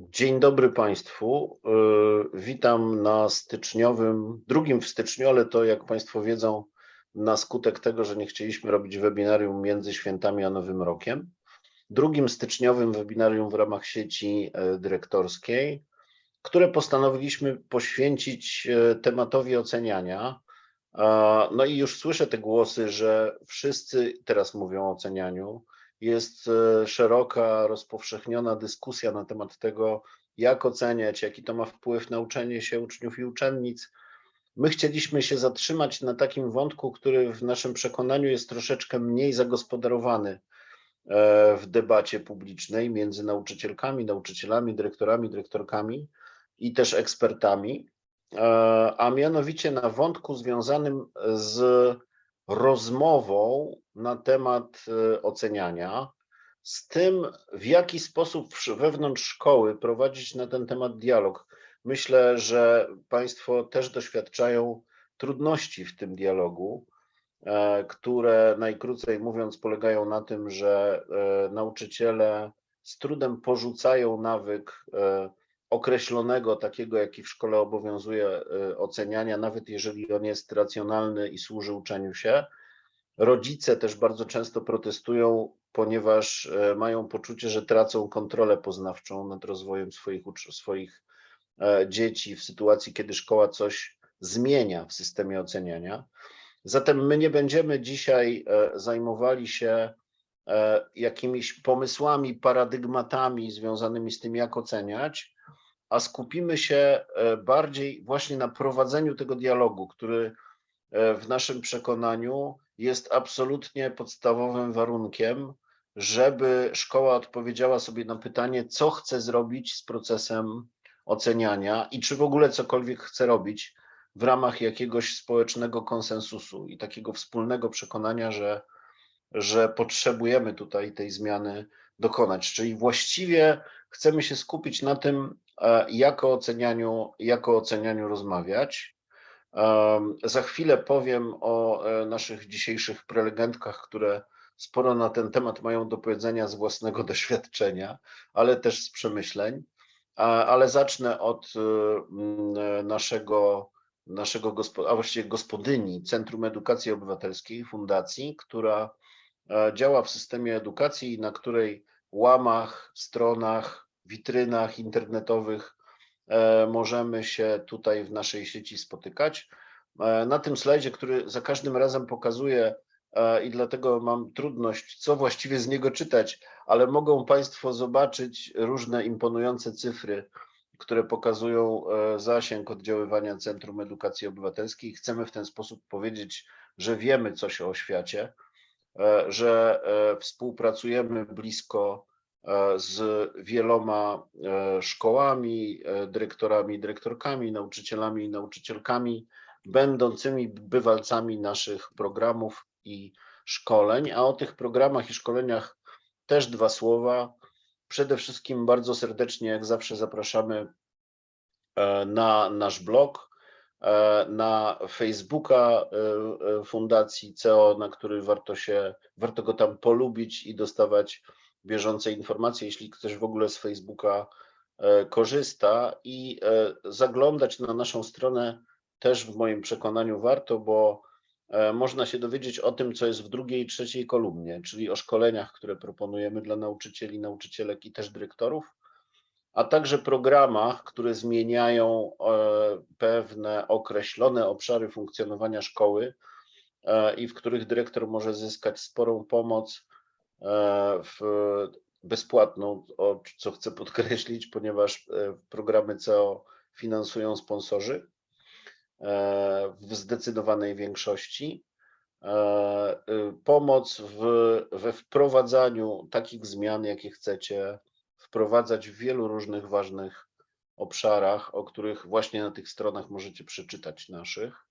Dzień dobry Państwu. Y, Witam na styczniowym, drugim w styczniu, ale to jak Państwo wiedzą, na skutek tego, że nie chcieliśmy robić webinarium między świętami a Nowym Rokiem. Drugim styczniowym webinarium w ramach sieci e, dyrektorskiej, które postanowiliśmy poświęcić e, tematowi oceniania. No i już słyszę te głosy, że wszyscy teraz mówią o ocenianiu, jest e, szeroka, rozpowszechniona dyskusja na temat tego, jak oceniać, jaki to ma wpływ na uczenie się uczniów i uczennic. My chcieliśmy się zatrzymać na takim wątku, który w naszym przekonaniu jest troszeczkę mniej zagospodarowany e, w debacie publicznej między nauczycielkami, nauczycielami, dyrektorami, dyrektorkami i też ekspertami, e, a mianowicie na wątku związanym z rozmową na temat e, oceniania, z tym, w jaki sposób wewnątrz szkoły prowadzić na ten temat dialog. Myślę, że Państwo też doświadczają trudności w tym dialogu, e, które najkrócej mówiąc polegają na tym, że e, nauczyciele z trudem porzucają nawyk określonego, takiego jaki w szkole obowiązuje oceniania, nawet jeżeli on jest racjonalny i służy uczeniu się, Rodzice też bardzo często protestują, ponieważ e, mają poczucie, że tracą kontrolę poznawczą nad rozwojem swoich, swoich e, dzieci w sytuacji, kiedy szkoła coś zmienia w systemie oceniania. Zatem my nie będziemy dzisiaj e, zajmowali się jakimiś pomysłami, paradygmatami związanymi z tym, jak oceniać, a skupimy się bardziej właśnie na prowadzeniu tego dialogu, który w naszym przekonaniu jest absolutnie podstawowym warunkiem, żeby szkoła odpowiedziała sobie na pytanie, co chce zrobić z procesem oceniania i czy w ogóle cokolwiek chce robić w ramach jakiegoś społecznego konsensusu i takiego wspólnego przekonania, że, że potrzebujemy tutaj tej zmiany dokonać. Czyli właściwie chcemy się skupić na tym, e, jak o ocenianiu, jak o ocenianiu rozmawiać. Za chwilę powiem o e, naszych dzisiejszych prelegentkach, które sporo na ten temat mają do powiedzenia z własnego doświadczenia, ale też z przemyśleń. Ale zacznę od e, naszego, naszego a właściwie gospodyni Centrum Edukacji Obywatelskiej, fundacji, która e, działa w systemie edukacji, na której łamach, stronach, witrynach internetowych E, możemy się tutaj w naszej sieci spotykać. E, na tym slajdzie, który za każdym razem pokazuję e, i dlatego mam trudność, co właściwie z niego czytać, ale mogą Państwo zobaczyć różne imponujące cyfry, które pokazują zasięg oddziaływania Centrum Edukacji Obywatelskiej. Chcemy w ten sposób powiedzieć, że wiemy coś o świecie, że współpracujemy blisko z wieloma e, szkołami, e, dyrektorami, dyrektorkami, nauczycielami i nauczycielkami, będącymi bywalcami naszych programów i szkoleń. A o tych programach i szkoleniach też dwa słowa. Przede wszystkim bardzo serdecznie, jak zawsze, zapraszamy na nasz blog, na Facebooka Fundacji CEO, na który warto się, warto go tam polubić i dostawać bieżące informacje, jeśli ktoś w ogóle z Facebooka e, korzysta i e, zaglądać na naszą stronę też w moim przekonaniu warto, bo e, można się dowiedzieć o tym, co jest w drugiej i trzeciej kolumnie, czyli o szkoleniach, które proponujemy dla nauczycieli, nauczycielek i też dyrektorów, a także programach, które zmieniają pewne określone obszary funkcjonowania szkoły i w których dyrektor może zyskać sporą pomoc w bezpłatną, co chcę podkreślić, ponieważ e, programy CEO finansują sponsorzy e, w zdecydowanej większości. Pomoc w, we wprowadzaniu takich zmian, jakie chcecie wprowadzać w wielu różnych ważnych obszarach, o których właśnie na tych stronach możecie przeczytać naszych.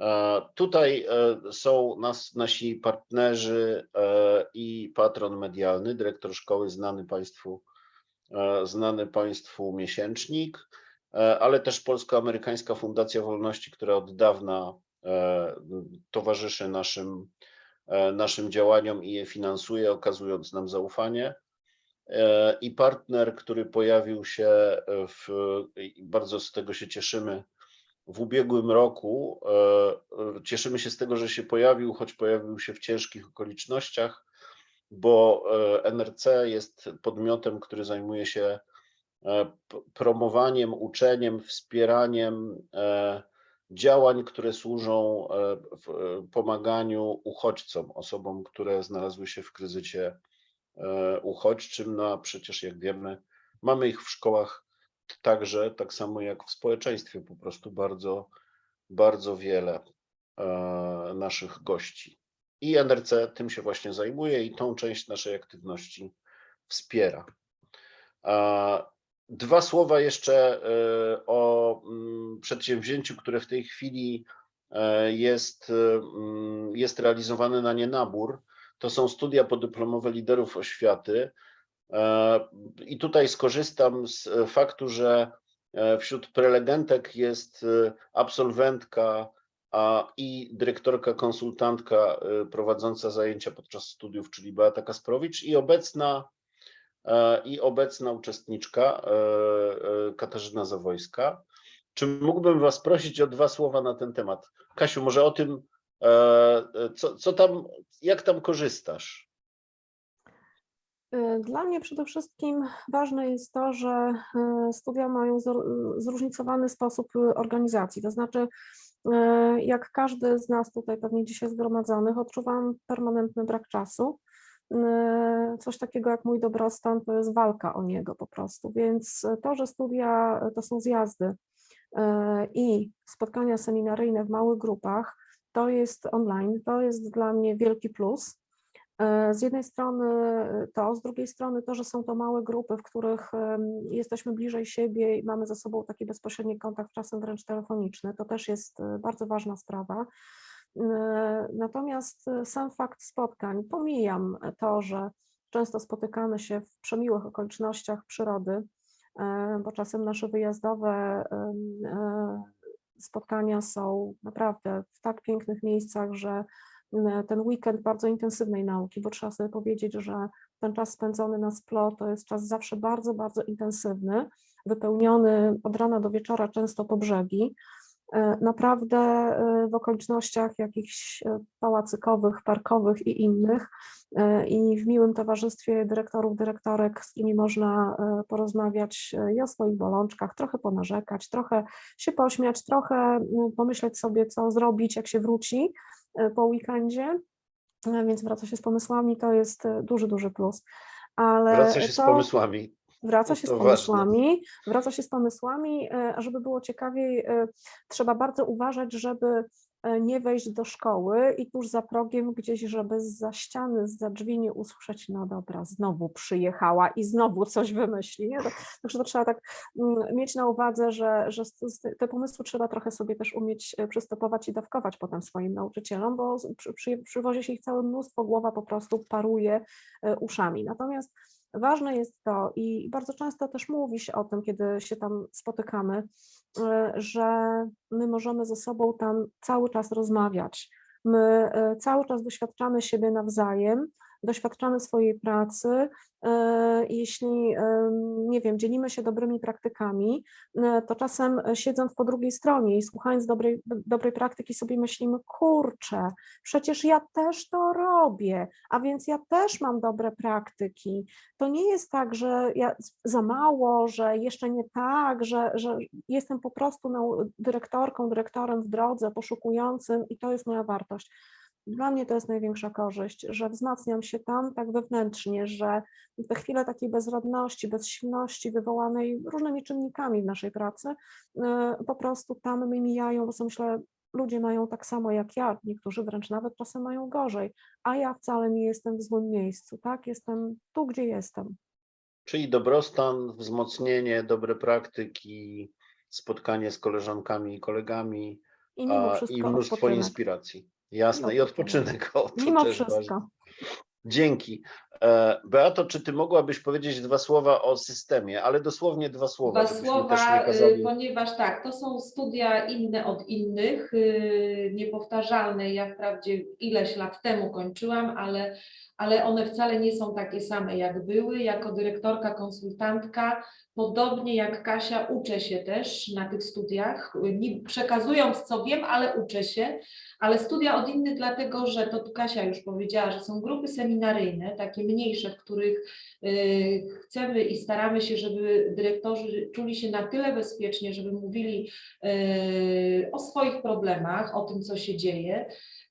E, tutaj e, są nas, nasi partnerzy e, i patron medialny, dyrektor szkoły, znany Państwu, znany Państwu miesięcznik, ale też Polsko-Amerykańska Fundacja Wolności, która od dawna towarzyszy naszym, naszym działaniom i je finansuje, okazując nam zaufanie. i partner, który pojawił się w, bardzo z tego się cieszymy, w ubiegłym roku. e, Cieszymy się z tego, że się pojawił, choć pojawił się w ciężkich okolicznościach, bo e, NRC jest podmiotem, który zajmuje się e, promowaniem, uczeniem, wspieraniem e, działań, które służą e, e, pomaganiu uchodźcom, osobom, które znalazły się w kryzysie e, uchodźczym. No a przecież, jak wiemy, mamy ich w szkołach także, tak samo jak w społeczeństwie, po prostu bardzo, bardzo wiele e, naszych gości. I NRC tym się właśnie zajmuje i tą część naszej aktywności wspiera. A Dwa słowa jeszcze e, o mm, przedsięwzięciu, które w tej chwili e, jest, e, mm, jest realizowane na nienabór. To są studia podyplomowe liderów oświaty. E, I tutaj skorzystam z e, faktu, że e, wśród prelegentek jest absolwentka i dyrektorka, konsultantka prowadząca zajęcia podczas studiów, czyli Beata Kasprowicz i obecna i obecna uczestniczka Katarzyna Zawojska. Czy mógłbym Was prosić o dwa słowa na ten temat? Kasiu, może o tym, co, co tam, jak tam korzystasz? Y, Dla mnie przede wszystkim ważne jest to, że y, studia mają zor- zróżnicowany sposób organizacji. To znaczy, jak każdy z nas tutaj pewnie dzisiaj zgromadzonych, odczuwam permanentny brak czasu. Coś takiego jak mój dobrostan to jest walka o niego po prostu. Więc to, że studia to są zjazdy i spotkania seminaryjne w małych grupach, to jest online, to jest dla mnie wielki plus. E, Z jednej strony to, z drugiej strony to, że są to małe grupy, w których jesteśmy bliżej siebie i mamy ze sobą taki bezpośredni kontakt, czasem wręcz telefoniczny, to też jest e, bardzo ważna sprawa. E, Natomiast e, sam fakt spotkań, pomijam to, że często spotykamy się w przemiłych okolicznościach przyrody, e, bo czasem nasze wyjazdowe e, spotkania są naprawdę w tak pięknych miejscach, że ten weekend bardzo intensywnej nauki, bo trzeba sobie powiedzieć, że ten czas spędzony na SPLO to jest czas zawsze bardzo, bardzo intensywny, wypełniony od rana do wieczora często po brzegi. E, Naprawdę e, w okolicznościach jakichś e, pałacykowych, parkowych i innych e, i w miłym towarzystwie dyrektorów, dyrektorek, z którymi można e, porozmawiać e, i o swoich bolączkach, trochę ponarzekać, trochę się pośmiać, trochę m, pomyśleć sobie, co zrobić, jak się wróci e, po weekendzie, E, więc wraca się z pomysłami, to jest e, duży, duży plus. Ale Wraca się z to pomysłami. wraca się z to ważne. pomysłami, wraca się z pomysłami, e, a żeby było ciekawiej, e, trzeba bardzo uważać, żeby e, nie wejść do szkoły i tuż za progiem gdzieś, żeby za ściany, za drzwi nie usłyszeć, no dobra, znowu przyjechała i znowu coś wymyśli. Nie? To- Także to trzeba tak mm, mieć na uwadze, że, że te- pomysły trzeba trochę sobie też umieć e, przystopować i dawkować potem swoim nauczycielom, bo przy, przy, przywozi się ich całe mnóstwo, głowa po prostu paruje e, uszami. Natomiast Ważne jest to i bardzo często też mówi się o tym, kiedy się tam spotykamy, e, że my możemy ze sobą tam cały czas rozmawiać. My e, cały czas doświadczamy siebie nawzajem, doświadczamy swojej pracy. e, Jeśli, em, nie wiem, dzielimy się dobrymi praktykami, e, to czasem e, siedząc po drugiej stronie i słuchając dobrej, dobrej praktyki sobie myślimy, kurczę, przecież ja też to robię, a więc ja też mam dobre praktyki. To nie jest tak, że ja za mało, że jeszcze nie tak, że, że jestem po prostu dyrektorką, dyrektorem w drodze, poszukującym i to jest moja wartość. Dla mnie to jest największa korzyść, że wzmacniam się tam tak wewnętrznie, że te chwile takiej bezradności, bezsilności wywołanej różnymi czynnikami w naszej pracy, e, po prostu tam mi mijają, bo sobie myślę, ludzie mają tak samo jak ja, niektórzy wręcz nawet czasem mają gorzej, a ja wcale nie jestem w złym miejscu, tak? Jestem tu, gdzie jestem. Czyli dobrostan, wzmocnienie, dobre praktyki, spotkanie z koleżankami i kolegami I mimo a, wszystko i mnóstwo odpoczynek. inspiracji. Jasne, I i odpoczynek. O, Mimo wszystko. ważne. Dzięki. E, Beato, czy ty mogłabyś powiedzieć dwa słowa o systemie, ale dosłownie dwa słowa, Dwa słowa, y, ponieważ tak, to są studia inne od innych, y, niepowtarzalne. Ja wprawdzie ileś lat temu kończyłam, ale, ale one wcale nie są takie same jak były. Jako dyrektorka, konsultantka, podobnie jak Kasia, uczę się też na tych studiach, przekazując co wiem, ale uczę się. Ale studia od innych, dlatego że to tu Kasia już powiedziała, że są grupy seminaryjne, takie mniejsze, w których y, chcemy i staramy się, żeby dyrektorzy czuli się na tyle bezpiecznie, żeby mówili y, o swoich problemach, o tym, co się dzieje.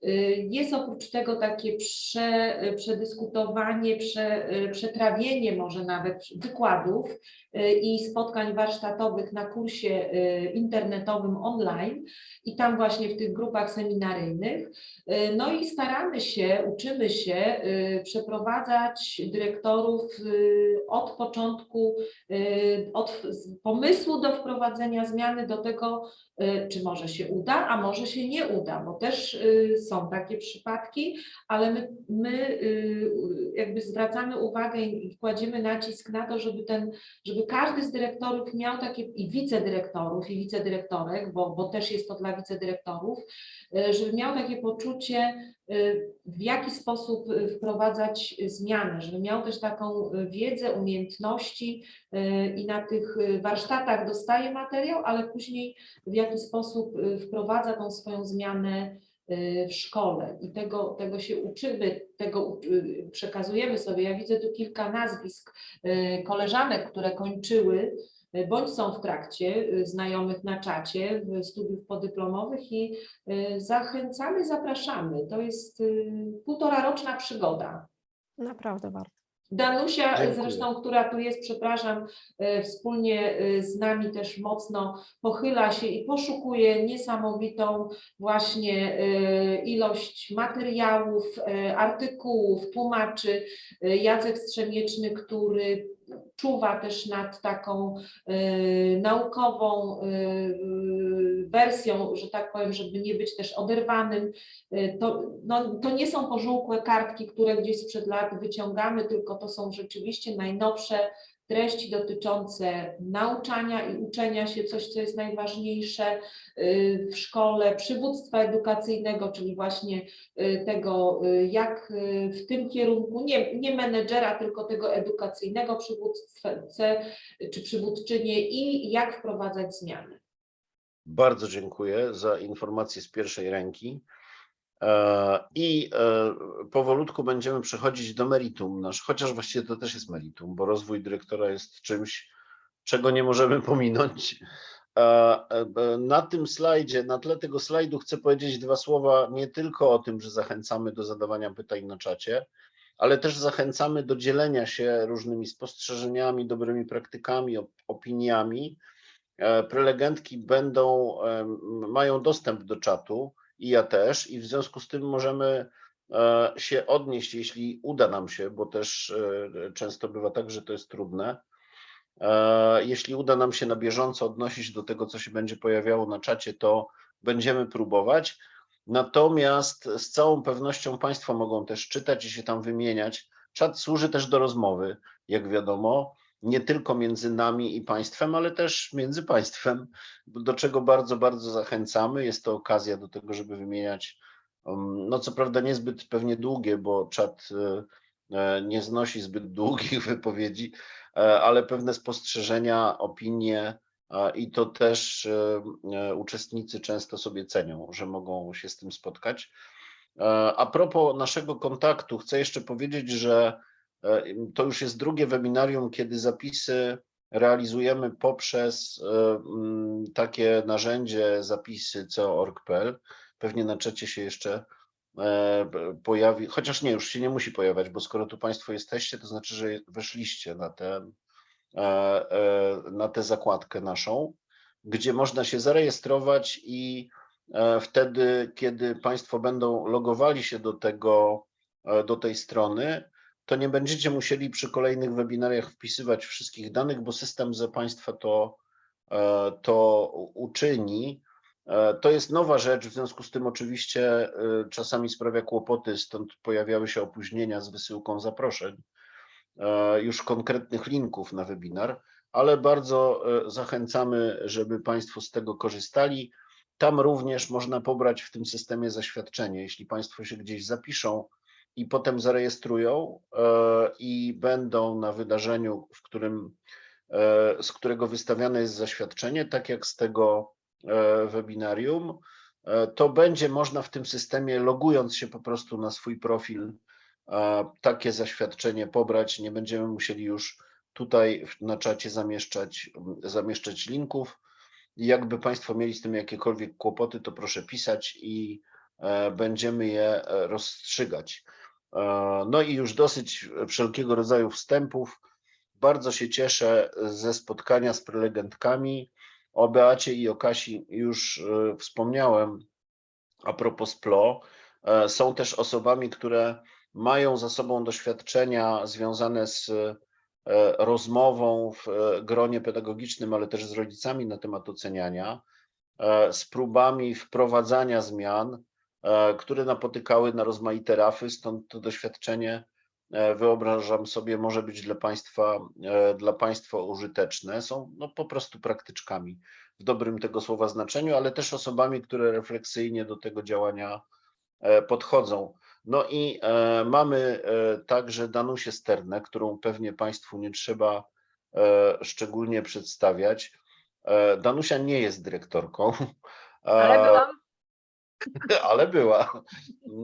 Y, Jest oprócz tego takie prze, przedyskutowanie, prze, y, przetrawienie może nawet wykładów y, i spotkań warsztatowych na kursie y, internetowym online i tam właśnie w tych grupach seminaryjnych. Y, No i staramy się, uczymy się y, przeprowadzać dyrektorów y, od początku, y, od pomysłu do wprowadzenia zmiany do tego, y, czy może się uda, a może się nie uda, bo też y, są takie przypadki, ale my, my y, jakby zwracamy uwagę i kładziemy nacisk na to, żeby ten, żeby każdy z dyrektorów miał takie i wicedyrektorów i wicedyrektorek, bo, bo też jest to dla wicedyrektorów, y, żeby miał takie poczucie, y, w jaki sposób wprowadzać zmiany, żeby miał też taką wiedzę, umiejętności i na tych warsztatach dostaje materiał, ale później w jaki sposób wprowadza tą swoją zmianę w szkole i tego, tego się uczymy, tego y, przekazujemy sobie. Ja widzę tu kilka nazwisk y, koleżanek, które kończyły y, bądź są w trakcie y, znajomych na czacie studiów podyplomowych i y, zachęcamy, zapraszamy. To jest y, półtora roczna przygoda. Naprawdę warto. Danusia Dziękuję. zresztą, która tu jest, przepraszam, e, wspólnie e, z nami też mocno pochyla się i poszukuje niesamowitą właśnie e, ilość materiałów, artykułów, tłumaczy. Jacek Strzemieczny, który czuwa też nad taką naukową wersją, że tak powiem, żeby nie być też oderwanym Y, to, no, to nie są pożółkłe kartki, które gdzieś sprzed lat wyciągamy, tylko to są rzeczywiście najnowsze treści dotyczące nauczania i uczenia się, coś, co jest najważniejsze y, w szkole, przywództwa edukacyjnego, czyli właśnie y, tego, jak w tym kierunku, nie, nie menedżera, tylko tego edukacyjnego przywódcę czy przywódczynię i jak wprowadzać zmiany. Bardzo dziękuję za informacje z pierwszej ręki. E, I e, powolutku będziemy przechodzić do meritum nasz, chociaż właściwie to też jest meritum, bo rozwój dyrektora jest czymś, czego nie możemy pominąć. E, Na tym slajdzie, na tle tego slajdu chcę powiedzieć dwa słowa nie tylko o tym, że zachęcamy do zadawania pytań na czacie, ale też zachęcamy do dzielenia się różnymi spostrzeżeniami, dobrymi praktykami, op- opiniami. E, Prelegentki będą, em, mają dostęp do czatu i ja też, i w związku z tym możemy e, się odnieść, jeśli uda nam się, bo też e, często bywa tak, że to jest trudne. E, Jeśli uda nam się na bieżąco odnosić do tego, co się będzie pojawiało na czacie, to będziemy próbować. Natomiast z całą pewnością Państwo mogą też czytać i się tam wymieniać. Czat służy też do rozmowy, jak wiadomo, nie tylko między nami i Państwem, ale też między Państwem, do czego bardzo, bardzo zachęcamy. Jest to okazja do tego, żeby wymieniać, um, no co prawda niezbyt pewnie długie, bo czat e, e, nie znosi zbyt długich wypowiedzi, e, ale pewne spostrzeżenia, opinie i to też uczestnicy często sobie cenią, że mogą się z tym spotkać. A propos naszego kontaktu, chcę jeszcze powiedzieć, że to już jest drugie webinarium, kiedy zapisy realizujemy poprzez e, mm, takie narzędzie zapisy co.org.pl. Pewnie na czacie się jeszcze e, pojawi, chociaż nie, już się nie musi pojawiać, bo skoro tu Państwo jesteście, to znaczy, że weszliście na ten, e, e, na tę zakładkę naszą, gdzie można się zarejestrować i e, wtedy, kiedy Państwo będą logowali się do tego, e, do tej strony, to nie będziecie musieli przy kolejnych webinariach wpisywać wszystkich danych, bo system za Państwa to, e, to uczyni. E, To jest nowa rzecz, w związku z tym oczywiście e, czasami sprawia kłopoty, stąd pojawiały się opóźnienia z wysyłką zaproszeń, już konkretnych linków na webinar, ale bardzo zachęcamy, żeby Państwo z tego korzystali. Tam również można pobrać w tym systemie zaświadczenie. Jeśli Państwo się gdzieś zapiszą i potem zarejestrują e, i będą na wydarzeniu, w którym, e, z którego wystawiane jest zaświadczenie, tak jak z tego e, webinarium, to będzie można w tym systemie, logując się po prostu na swój profil, takie zaświadczenie pobrać. Nie będziemy musieli już tutaj na czacie zamieszczać, zamieszczać linków. Jakby Państwo mieli z tym jakiekolwiek kłopoty, to proszę pisać i będziemy je rozstrzygać. E, No i już dosyć wszelkiego rodzaju wstępów. Bardzo się cieszę ze spotkania z prelegentkami. O Beacie i o Kasi już e, wspomniałem a propos PLO. E, Są też osobami, które mają za sobą doświadczenia związane z rozmową w gronie pedagogicznym, ale też z rodzicami na temat oceniania, z próbami wprowadzania zmian, które napotykały na rozmaite rafy, stąd to doświadczenie e, wyobrażam sobie może być dla Państwa, e, dla państwa użyteczne. Są no, po prostu praktyczkami w dobrym tego słowa znaczeniu, ale też osobami, które refleksyjnie do tego działania e, podchodzą. No i e, mamy e, także Danusię Sternę, którą pewnie Państwu nie trzeba e, szczególnie przedstawiać. E, Danusia nie jest dyrektorką. Ale e, byłam. ale była.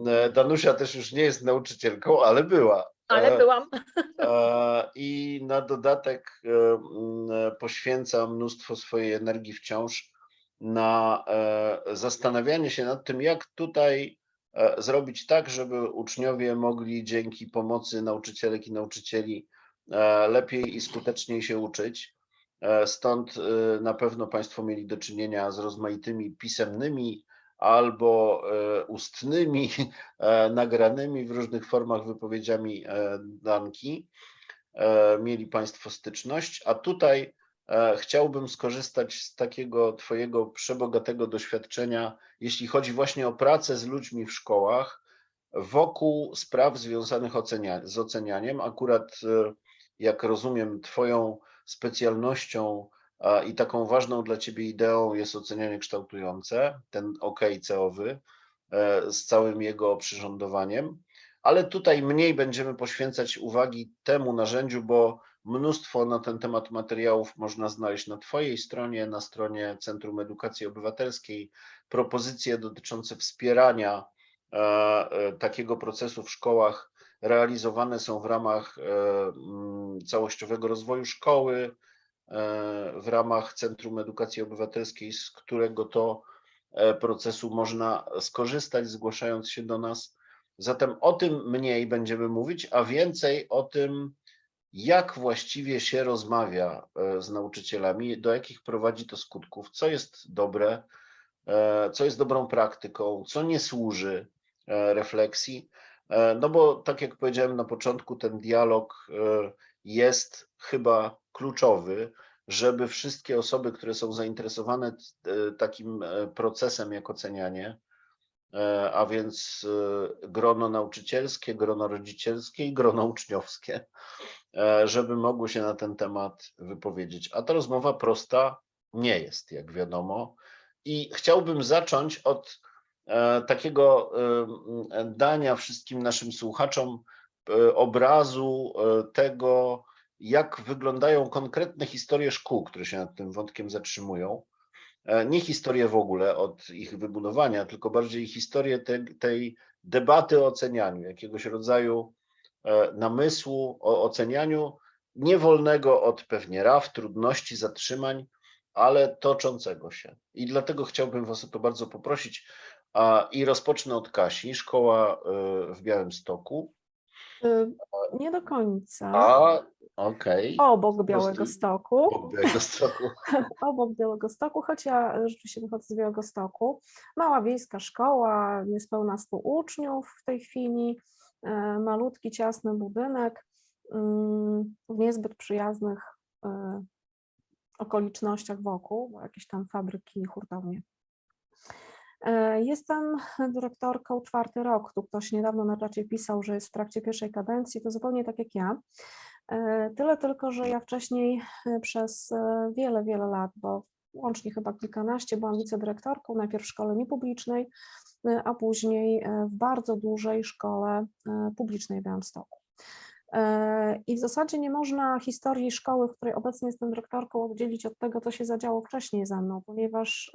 E, Danusia też już nie jest nauczycielką, ale była. Ale E, byłam. E, I na dodatek poświęca mnóstwo swojej energii wciąż na zastanawianie się nad tym, jak tutaj zrobić tak, żeby uczniowie mogli dzięki pomocy nauczycielek i nauczycieli lepiej i skuteczniej się uczyć. Stąd na pewno Państwo mieli do czynienia z rozmaitymi pisemnymi albo e, ustnymi e, nagranymi w różnych formach wypowiedziami e, Danki. Mieli Państwo styczność, a tutaj chciałbym skorzystać z takiego Twojego przebogatego doświadczenia, jeśli chodzi właśnie o pracę z ludźmi w szkołach wokół spraw związanych z ocenianiem. Akurat, jak rozumiem, Twoją specjalnością i taką ważną dla Ciebie ideą jest ocenianie kształtujące, ten OK CO-wy e, z całym jego oprzyrządowaniem, ale tutaj mniej będziemy poświęcać uwagi temu narzędziu, bo mnóstwo na ten temat materiałów można znaleźć na Twojej stronie, na stronie Centrum Edukacji Obywatelskiej, propozycje dotyczące wspierania e, e, takiego procesu w szkołach realizowane są w ramach całościowego rozwoju szkoły, w ramach Centrum Edukacji Obywatelskiej, z którego to e, procesu można skorzystać, zgłaszając się do nas. Zatem o tym mniej będziemy mówić, a więcej o tym, jak właściwie się rozmawia e, z nauczycielami, do jakich prowadzi to skutków, co jest dobre, e, co jest dobrą praktyką, co nie służy e, refleksji. E, No bo tak jak powiedziałem na początku, ten dialog e, jest chyba kluczowy, żeby wszystkie osoby, które są zainteresowane e, takim e, procesem jak ocenianie, e, a więc grono nauczycielskie, grono rodzicielskie i grono uczniowskie, żeby mogły się na ten temat wypowiedzieć. A ta rozmowa prosta nie jest, jak wiadomo. I chciałbym zacząć od takiego dania wszystkim naszym słuchaczom obrazu e, tego, jak wyglądają konkretne historie szkół, które się nad tym wątkiem zatrzymują. E, Nie historie w ogóle od ich wybudowania, tylko bardziej historię te, tej debaty o ocenianiu, jakiegoś rodzaju e, namysłu o ocenianiu, niewolnego od pewnie raf, trudności, zatrzymań, ale toczącego się. I dlatego chciałbym Was o to bardzo poprosić. I rozpocznę od Kasi, szkoła e, w Białymstoku. Y, Nie do końca. A, okej. Obok Białego Stoku. Okay. Białegostoku. obok Białego Stoku, choć ja rzeczywiście wychodzę z Białego Stoku. Mała wiejska szkoła, niespełna 100 uczniów w tej chwili, e, malutki, ciasny budynek mm, w niezbyt przyjaznych e, okolicznościach wokół, bo jakieś tam fabryki, hurtownie. E, Jestem dyrektorką czwarty rok. Tu ktoś niedawno na czacie pisał, że jest w trakcie pierwszej kadencji, to zupełnie tak jak ja. E, Tyle tylko, że ja wcześniej e, przez wiele, wiele lat, bo łącznie chyba kilkanaście, byłam wicedyrektorką, najpierw w szkole niepublicznej, a później w bardzo dużej szkole publicznej w Białymstoku. I w zasadzie nie można historii szkoły, w której obecnie jestem dyrektorką, oddzielić od tego, co się zadziało wcześniej ze mną, ponieważ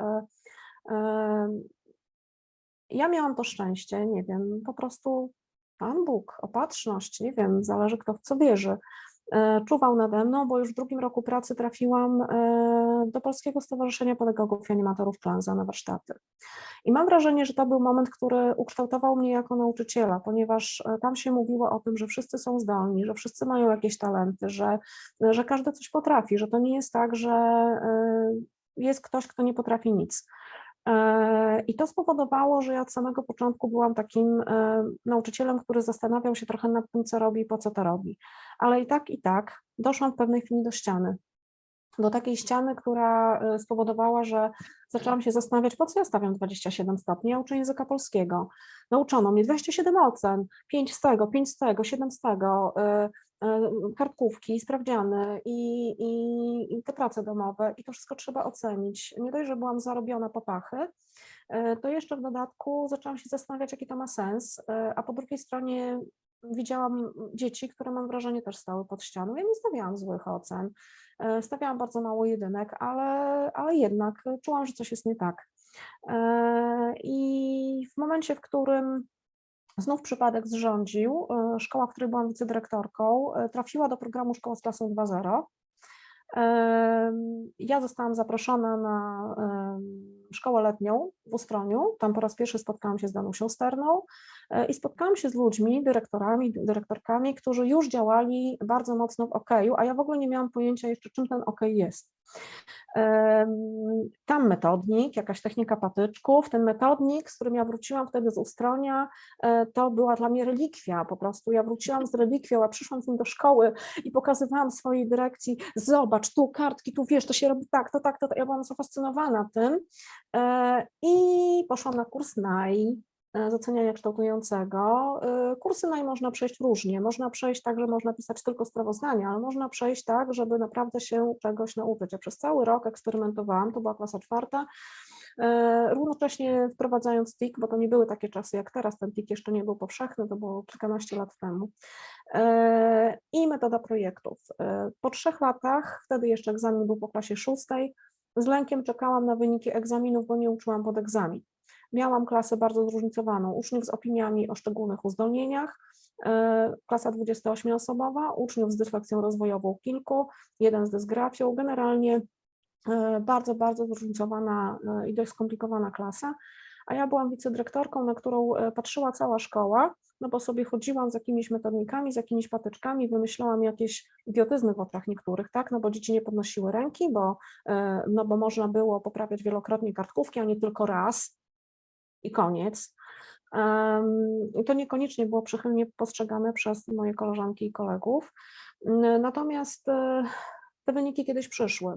ja miałam to szczęście, nie wiem, po prostu Pan Bóg, opatrzność, nie wiem, zależy kto w co wierzy, e, czuwał nade mną, bo już w drugim roku pracy trafiłam e, do Polskiego Stowarzyszenia Pedagogów i Animatorów Klanza na warsztaty. I mam wrażenie, że to był moment, który ukształtował mnie jako nauczyciela, ponieważ e, tam się mówiło o tym, że wszyscy są zdolni, że wszyscy mają jakieś talenty, że, że każdy coś potrafi, że to nie jest tak, że jest ktoś, kto nie potrafi nic. E, I to spowodowało, że ja od samego początku byłam takim e, nauczycielem, który zastanawiał się trochę nad tym, co robi po co to robi. Ale i tak, i tak doszłam w pewnej chwili do ściany. Do takiej ściany, która e, spowodowała, że zaczęłam się zastanawiać, po co ja stawiam 27 stopni, ja uczę języka polskiego. Nauczono mnie 27 ocen, 5 z tego, 5 z tego, 7 z tego, kartkówki, sprawdziany i, i, i te prace domowe i to wszystko trzeba ocenić. Nie dość, że byłam zarobiona po pachy, e, to jeszcze w dodatku zaczęłam się zastanawiać, jaki to ma sens, e, a po drugiej stronie widziałam dzieci, które mam wrażenie też stały pod ścianą. Ja nie stawiałam złych ocen, e, stawiałam bardzo mało jedynek, ale, ale jednak czułam, że coś jest nie tak. E, I w momencie, w którym znów przypadek zrządził, e, szkoła, w której byłam wicedyrektorką, e, trafiła do programu Szkoła z klasą 2.0. Em, Ja zostałam zaproszona na szkołę letnią w Ustroniu. Tam po raz pierwszy spotkałam się z Danusią Sterną e, i spotkałam się z ludźmi, dyrektorami, dyrektorkami, którzy już działali bardzo mocno w OKU, a ja w ogóle nie miałam pojęcia jeszcze, czym ten OK jest. Tam metodnik, jakaś technika patyczków. Ten metodnik, z którym ja wróciłam wtedy z Ustronia, e, to była dla mnie relikwia. Po prostu ja wróciłam z relikwią, a przyszłam z nim do szkoły i pokazywałam swojej dyrekcji, zobacz, tu kartki, tu wiesz, to się robi tak, to tak, to tak. Ja byłam zafascynowana tym e, i poszłam na kurs NAI e, z oceniania kształtującego. E, Kursy NAI można przejść różnie. Można przejść tak, że można pisać tylko sprawozdania, ale można przejść tak, żeby naprawdę się czegoś nauczyć. Ja przez cały rok eksperymentowałam, to była klasa czwarta, e, równocześnie wprowadzając TIK, bo to nie były takie czasy jak teraz, ten TIK jeszcze nie był powszechny, to było kilkanaście lat temu. I metoda projektów. Po trzech latach, wtedy jeszcze egzamin był po klasie szóstej, z lękiem czekałam na wyniki egzaminów, bo nie uczyłam pod egzamin. Miałam klasę bardzo zróżnicowaną, uczniów z opiniami o szczególnych uzdolnieniach, e, klasa 28-osobowa, uczniów z dysleksją rozwojową kilku, jeden z dysgrafią, generalnie e, bardzo, bardzo zróżnicowana e, i dość skomplikowana klasa, a ja byłam wicedyrektorką, na którą patrzyła cała szkoła, no bo sobie chodziłam z jakimiś metodnikami, z jakimiś patyczkami, wymyślałam jakieś idiotyzmy w oczach niektórych, tak, no bo dzieci nie podnosiły ręki, bo, no bo można było poprawiać wielokrotnie kartkówki, a nie tylko raz i koniec. To niekoniecznie było przychylnie postrzegane przez moje koleżanki i kolegów. Natomiast e, te wyniki kiedyś przyszły.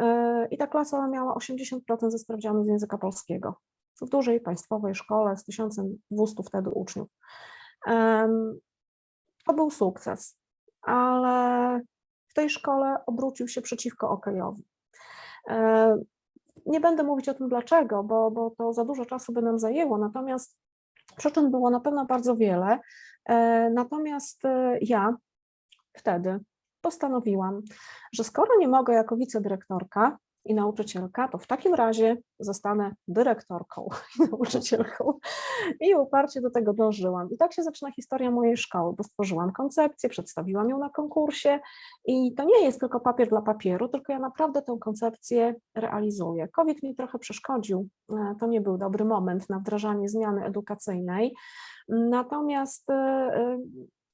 E, I ta klasa miała 80% ze sprawdzianu z języka polskiego w dużej państwowej szkole z 1200 wtedy uczniów. To był sukces, ale w tej szkole obrócił się przeciwko okejowi. Nie będę mówić o tym dlaczego, bo, bo to za dużo czasu by nam zajęło, natomiast przyczyn było na pewno bardzo wiele. E, Natomiast e, ja wtedy postanowiłam, że skoro nie mogę jako wicedyrektorka i nauczycielka, to w takim razie zostanę dyrektorką i nauczycielką. I uparcie do tego dążyłam. I tak się zaczyna historia mojej szkoły, bo stworzyłam koncepcję, przedstawiłam ją na konkursie i to nie jest tylko papier dla papieru, tylko ja naprawdę tę koncepcję realizuję. COVID mi trochę przeszkodził, e, to nie był dobry moment na wdrażanie zmiany edukacyjnej, natomiast e, e,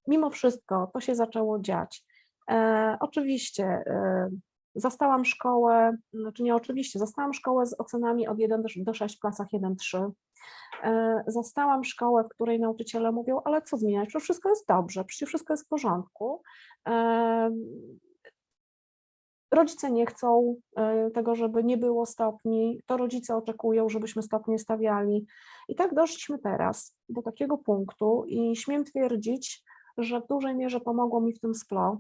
mimo wszystko to się zaczęło dziać. E, Oczywiście e, zastałam szkołę, znaczy nie oczywiście, zastałam szkołę z ocenami od 1 do- do 6 w klasach 1-3. E, Zastałam szkołę, w której nauczyciele mówią, ale co zmieniać, przecież wszystko jest dobrze, przecież wszystko jest w porządku. E, rodzice nie chcą e, tego, żeby nie było stopni, to rodzice oczekują, żebyśmy stopnie stawiali. I tak doszliśmy teraz do takiego punktu i śmiem twierdzić, że w dużej mierze pomogło mi w tym SPLO.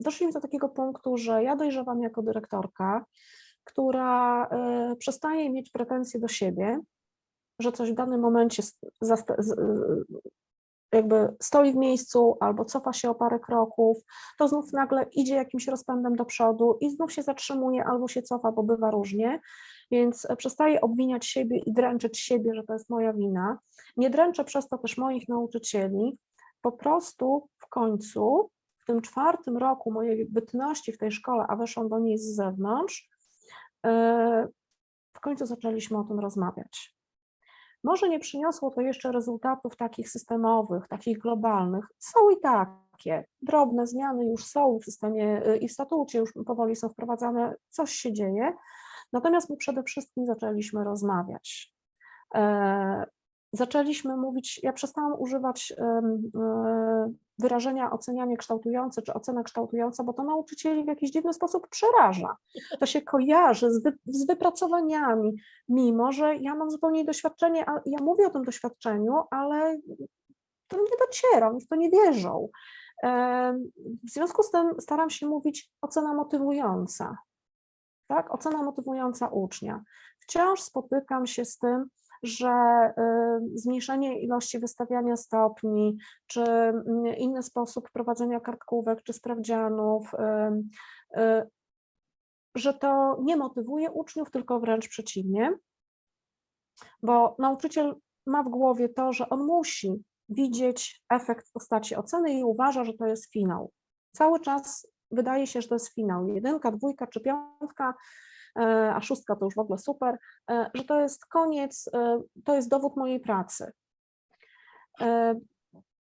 Doszliśmy do takiego punktu, że ja dojrzewam jako dyrektorka, która e, przestaje mieć pretensje do siebie, że coś w danym momencie jakby stoi w miejscu albo cofa się o parę kroków, to znów nagle idzie jakimś rozpędem do przodu i znów się zatrzymuje albo się cofa, bo bywa różnie, więc e, przestaję obwiniać siebie i dręczyć siebie, że to jest moja wina. Nie dręczę przez to też moich nauczycieli, po prostu w końcu, w tym czwartym roku mojej bytności w tej szkole, a weszłam do niej z zewnątrz, e, w końcu zaczęliśmy o tym rozmawiać. Może nie przyniosło to jeszcze rezultatów takich systemowych, takich globalnych. Są i takie. Drobne zmiany już są w systemie y, i w statucie, już powoli są wprowadzane, coś się dzieje. Natomiast my przede wszystkim zaczęliśmy rozmawiać. Zaczęliśmy mówić, ja przestałam używać wyrażenia ocenianie kształtujące czy ocena kształtująca, bo to nauczycieli w jakiś dziwny sposób przeraża. To się kojarzy z, wy, z wypracowaniami, mimo że ja mam zupełnie doświadczenie, a ja mówię o tym doświadczeniu, ale to nie dociera, oni w to nie wierzą. W związku z tym staram się mówić ocena motywująca, tak? Ocena motywująca ucznia. Wciąż spotykam się z tym, że y, zmniejszenie ilości wystawiania stopni, czy mm, inny sposób prowadzenia kartkówek, czy sprawdzianów, ym, y, że to nie motywuje uczniów, tylko wręcz przeciwnie, bo nauczyciel ma w głowie to, że on musi widzieć efekt w postaci oceny i uważa, że to jest finał. Cały czas wydaje się, że to jest finał, jedynka, dwójka czy piątka, a szóstka to już w ogóle super, e, że to jest koniec, e, to jest dowód mojej pracy. E,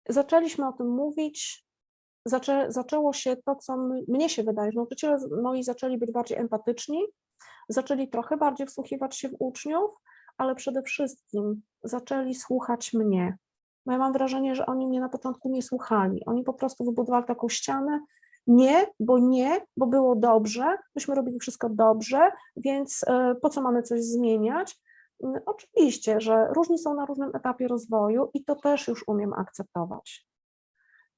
Zaczęliśmy o tym mówić, zaczę, zaczęło się to, co mnie się wydaje, że nauczyciele moi zaczęli być bardziej empatyczni, zaczęli trochę bardziej wsłuchiwać się w uczniów, ale przede wszystkim zaczęli słuchać mnie. Ja mam wrażenie, że oni mnie na początku nie słuchali. Oni po prostu wybudowali taką ścianę. Nie, bo nie, bo było dobrze, myśmy robili wszystko dobrze, więc e, po co mamy coś zmieniać? Mm, Oczywiście, że różni są na różnym etapie rozwoju i to też już umiem akceptować.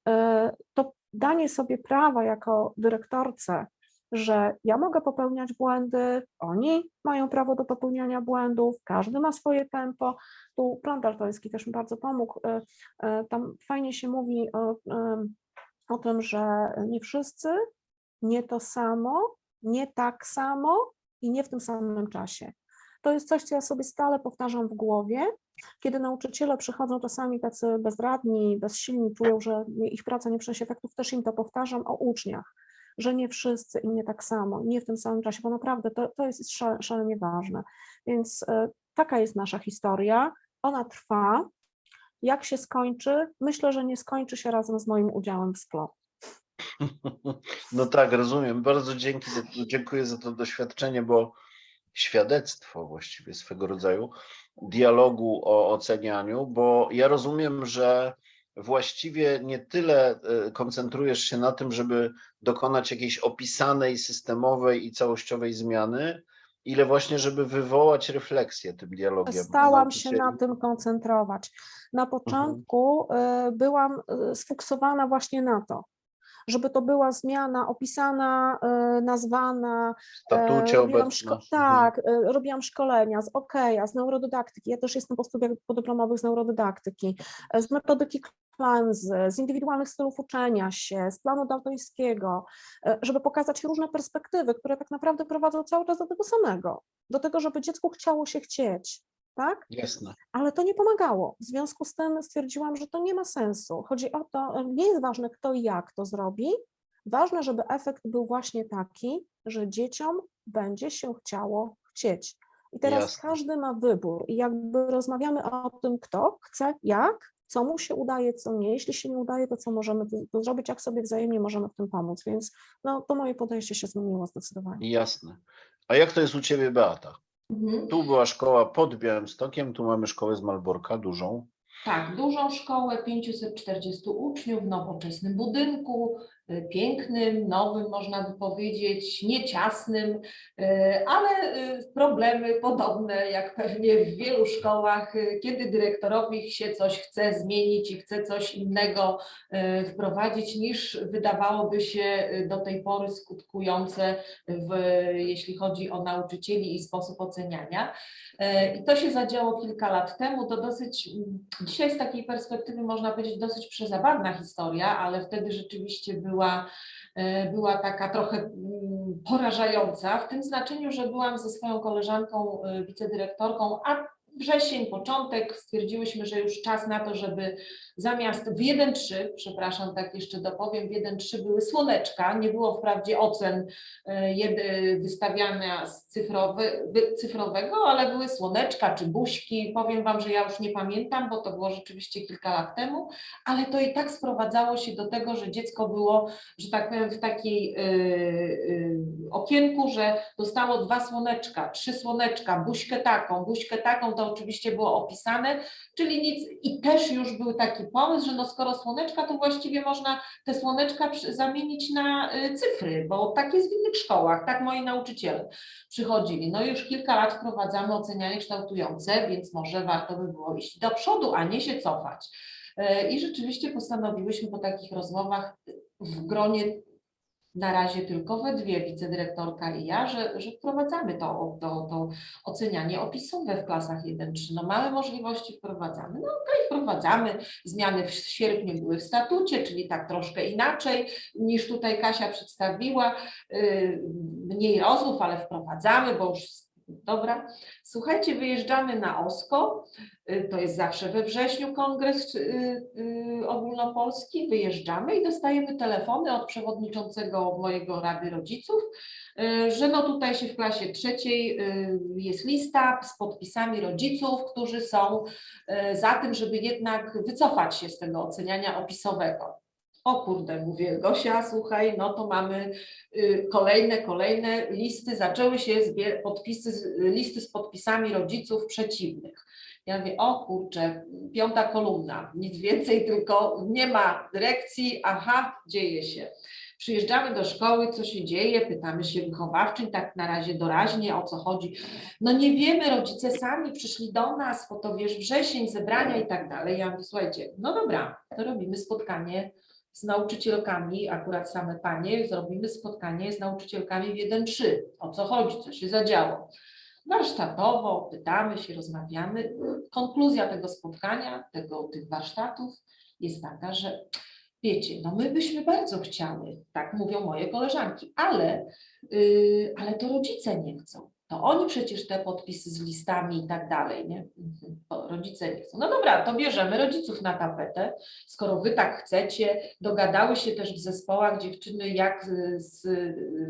E, To danie sobie prawa jako dyrektorce, że ja mogę popełniać błędy, oni mają prawo do popełniania błędów, każdy ma swoje tempo. Tu plan daltoński też mi bardzo pomógł. e, Tam fajnie się mówi o, o tym, że nie wszyscy, nie to samo, nie tak samo i nie w tym samym czasie. To jest coś, co ja sobie stale powtarzam w głowie, kiedy nauczyciele przychodzą czasami tacy bezradni, bezsilni, czują, że ich praca nie przynosi efektów, też im to powtarzam o uczniach, że nie wszyscy i nie tak samo, nie w tym samym czasie, bo naprawdę to, to jest szale- szalenie ważne. Więc e, taka jest nasza historia, ona trwa. Jak się skończy? Myślę, że nie skończy się razem z moim udziałem w SPLO. No tak, rozumiem. Bardzo dzięki, dziękuję za to doświadczenie, bo świadectwo właściwie swego rodzaju dialogu o ocenianiu, bo ja rozumiem, że właściwie nie tyle e, koncentrujesz się na tym, żeby dokonać jakiejś opisanej, systemowej i całościowej zmiany, ile właśnie, żeby wywołać refleksję tym dialogiem. Przestałam się na tym koncentrować. Na początku y, byłam y, sfiksowana właśnie na to, żeby to była zmiana opisana, y, nazwana. Statucie e, robiłam tak, y, robiłam szkolenia z OKEA, z neurodydaktyki. Ja też jestem po studiach podyplomowych z neurodydaktyki, e, z metodyki Klanzy, z indywidualnych stylów uczenia się, z planu daltońskiego, e, żeby pokazać różne perspektywy, które tak naprawdę prowadzą cały czas do tego samego, do tego, żeby dziecku chciało się chcieć, tak? Jasne. Ale to nie pomagało. W związku z tym stwierdziłam, że to nie ma sensu. Chodzi o to, nie jest ważne kto i jak to zrobi. Ważne, żeby efekt był właśnie taki, że dzieciom będzie się chciało chcieć. I teraz Jasne. każdy ma wybór i jakby rozmawiamy o tym, kto chce, jak, co mu się udaje, co nie. Jeśli się nie udaje, to co możemy zrobić, jak sobie wzajemnie możemy w tym pomóc. Więc no, to moje podejście się zmieniło zdecydowanie. Jasne. A jak to jest u Ciebie, Beata? Mhm. Tu była szkoła pod Białymstokiem, tu mamy szkołę z Malborka, dużą. Tak, dużą szkołę, 540 uczniów w nowoczesnym budynku, pięknym, nowym można by powiedzieć, nieciasnym, y, ale y, problemy podobne jak pewnie w wielu szkołach, y, kiedy dyrektorowi się coś chce zmienić i chce coś innego wprowadzić niż wydawałoby się do tej pory skutkujące w, jeśli chodzi o nauczycieli i sposób oceniania. E, I to się zadziało kilka lat temu. To dosyć, dzisiaj z takiej perspektywy można powiedzieć dosyć przezabawna historia, ale wtedy rzeczywiście była, e, była taka trochę mm, porażająca, w tym znaczeniu, że byłam ze swoją koleżanką, e, wicedyrektorką, a wrzesień, początek, stwierdziłyśmy, że już czas na to, żeby zamiast w 1.3, przepraszam, tak jeszcze dopowiem, w 1.3 były słoneczka, nie było wprawdzie ocen e, wystawiania z cyfrowy, wy- cyfrowego, ale były słoneczka czy buźki. Powiem Wam, że ja już nie pamiętam, bo to było rzeczywiście kilka lat temu, ale to i tak sprowadzało się do tego, że dziecko było, że tak powiem, w takiej e, e, okienku, że dostało dwa słoneczka, trzy słoneczka, buźkę taką, buźkę taką, to oczywiście było opisane, czyli nic. I też już był taki pomysł, że no skoro słoneczka, to właściwie można te słoneczka zamienić na y, cyfry, bo tak jest w innych szkołach, tak moi nauczyciele przychodzili. No już kilka lat wprowadzamy ocenianie kształtujące, więc może warto by było iść do przodu, a nie się cofać. Y, I rzeczywiście postanowiłyśmy po takich rozmowach w gronie na razie tylko we dwie, wicedyrektorka i ja, że, że wprowadzamy to, to, to ocenianie opisowe w klasach 1-3. No małe możliwości wprowadzamy. No okej, wprowadzamy. Zmiany w sierpniu były w statucie, czyli tak troszkę inaczej niż tutaj Kasia przedstawiła. Yy, Mniej rozmów, ale wprowadzamy, bo już dobra. Słuchajcie, wyjeżdżamy na OSKO. Y, To jest zawsze we wrześniu kongres y, y, ogólnopolski. Wyjeżdżamy i dostajemy telefony od przewodniczącego mojego Rady Rodziców, że no tutaj się w klasie trzeciej jest lista z podpisami rodziców, którzy są za tym, żeby jednak wycofać się z tego oceniania opisowego. O kurde, mówię, Gosia, słuchaj, no to mamy y, kolejne, kolejne listy, zaczęły się podpisy, listy z podpisami rodziców przeciwnych. Ja mówię, o kurczę, piąta kolumna, nic więcej, tylko nie ma dyrekcji, aha, dzieje się. Przyjeżdżamy do szkoły, co się dzieje, pytamy się wychowawczyń, tak na razie doraźnie, o co chodzi. No nie wiemy, rodzice sami przyszli do nas, bo to wiesz, wrzesień, zebrania i tak dalej. Ja mówię, słuchajcie, no dobra, to robimy spotkanie z nauczycielkami, akurat same panie, zrobimy spotkanie z nauczycielkami w 1-3. O co chodzi, co się zadziało. Warsztatowo pytamy się, rozmawiamy. Konkluzja tego spotkania, tego, tych warsztatów jest taka, że wiecie, no my byśmy bardzo chciały, tak mówią moje koleżanki, ale, yy, ale to rodzice nie chcą. To oni przecież te podpisy z listami i tak dalej, nie? Mhm, Rodzice nie chcą. No dobra, to bierzemy rodziców na tapetę, skoro wy tak chcecie, dogadały się też w zespołach dziewczyny, jak z,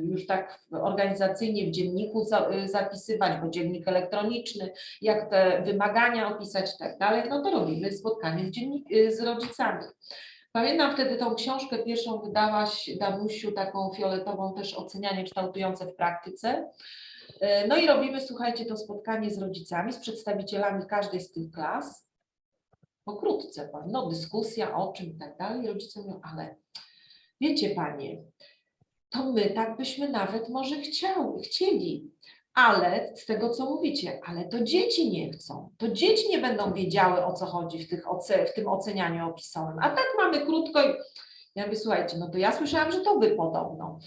już tak organizacyjnie w dzienniku za, zapisywać, bo dziennik elektroniczny, jak te wymagania opisać i tak dalej, no to robimy spotkanie z, dziennik, z rodzicami. Pamiętam wtedy tą książkę pierwszą wydałaś Danusiu, taką fioletową też ocenianie kształtujące w praktyce. E, No i robimy, słuchajcie, to spotkanie z rodzicami, z przedstawicielami każdej z tych klas. Pokrótce, no dyskusja o czym i tak dalej. Rodzice mówią, ale wiecie panie, to my tak byśmy nawet może chciały, chcieli, ale z tego co mówicie, ale to dzieci nie chcą. To dzieci nie będą wiedziały o co chodzi w, tych oce, w tym ocenianiu opisowym. A tak mamy krótko ja mówię, słuchajcie, no to ja słyszałam, że to wy podobno.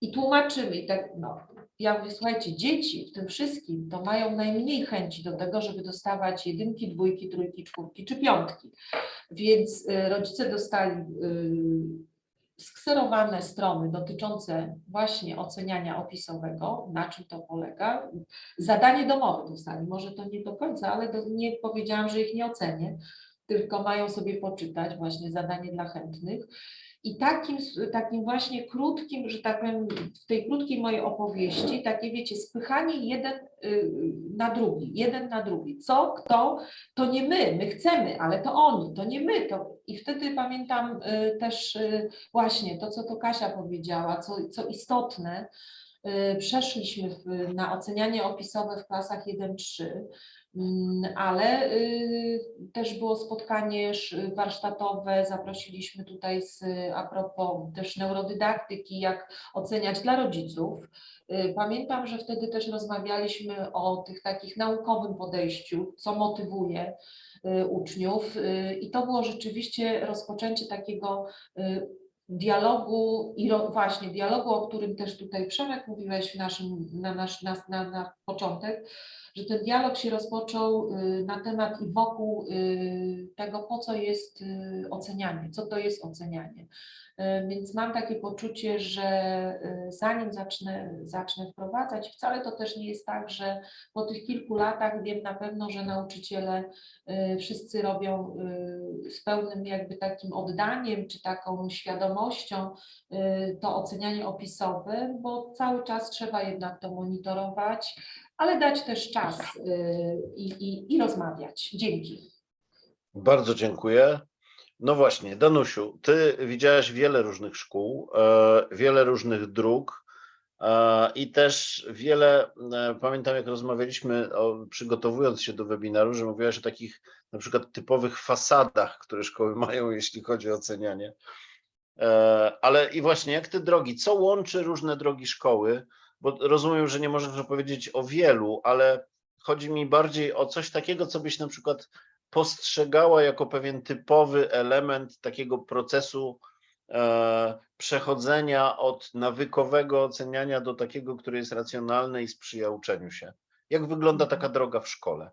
I tłumaczymy i tak, no. Ja mówię, słuchajcie, dzieci w tym wszystkim to mają najmniej chęci do tego, żeby dostawać jedynki, dwójki, trójki, czwórki czy piątki. Więc y, rodzice dostali y, skserowane strony dotyczące właśnie oceniania opisowego, na czym to polega. Zadanie domowe dostali, może to nie do końca, ale nie powiedziałam, że ich nie ocenię, tylko mają sobie poczytać właśnie zadanie dla chętnych. I takim, takim właśnie krótkim, że tak powiem, w tej krótkiej mojej opowieści, takie wiecie, spychanie jeden y, na drugi, jeden na drugi. Co, kto, to nie my, my chcemy, ale to oni, to nie my. To... I wtedy pamiętam y, też y, właśnie to, co to Kasia powiedziała, co, co istotne, przeszliśmy na ocenianie opisowe w klasach 1-3, Mm, Ale y, też było spotkanie sz- warsztatowe, zaprosiliśmy tutaj z, a propos też neurodydaktyki, jak oceniać dla rodziców. Y, Pamiętam, że wtedy też rozmawialiśmy o tych takich naukowym podejściu, co motywuje y, uczniów. I to było rzeczywiście rozpoczęcie takiego dialogu i właśnie dialogu, o którym też tutaj Przemek mówiłeś w naszym, na, nasz, na, na, na początek, że ten dialog się rozpoczął y, na temat i wokół y, tego, po co jest y, ocenianie, co to jest ocenianie. Więc mam takie poczucie, że zanim zacznę, zacznę wprowadzać, wcale to też nie jest tak, że po tych kilku latach wiem na pewno, że nauczyciele wszyscy robią z pełnym jakby takim oddaniem czy taką świadomością to ocenianie opisowe, bo cały czas trzeba jednak to monitorować, ale dać też czas y, i, i, i rozmawiać. Dzięki. Bardzo dziękuję. No właśnie, Danusiu, ty widziałaś wiele różnych szkół, e, wiele różnych dróg e, i też wiele, e, pamiętam jak rozmawialiśmy, o, przygotowując się do webinaru, że mówiłaś o takich na przykład typowych fasadach, które szkoły mają, jeśli chodzi o ocenianie. Ale i właśnie, jak te drogi, co łączy różne drogi szkoły? Bo rozumiem, że nie możesz opowiedzieć o wielu, ale chodzi mi bardziej o coś takiego, co byś na przykład postrzegała jako pewien typowy element takiego procesu e, przechodzenia od nawykowego oceniania do takiego, który jest racjonalny i sprzyja uczeniu się. Jak wygląda taka droga w szkole?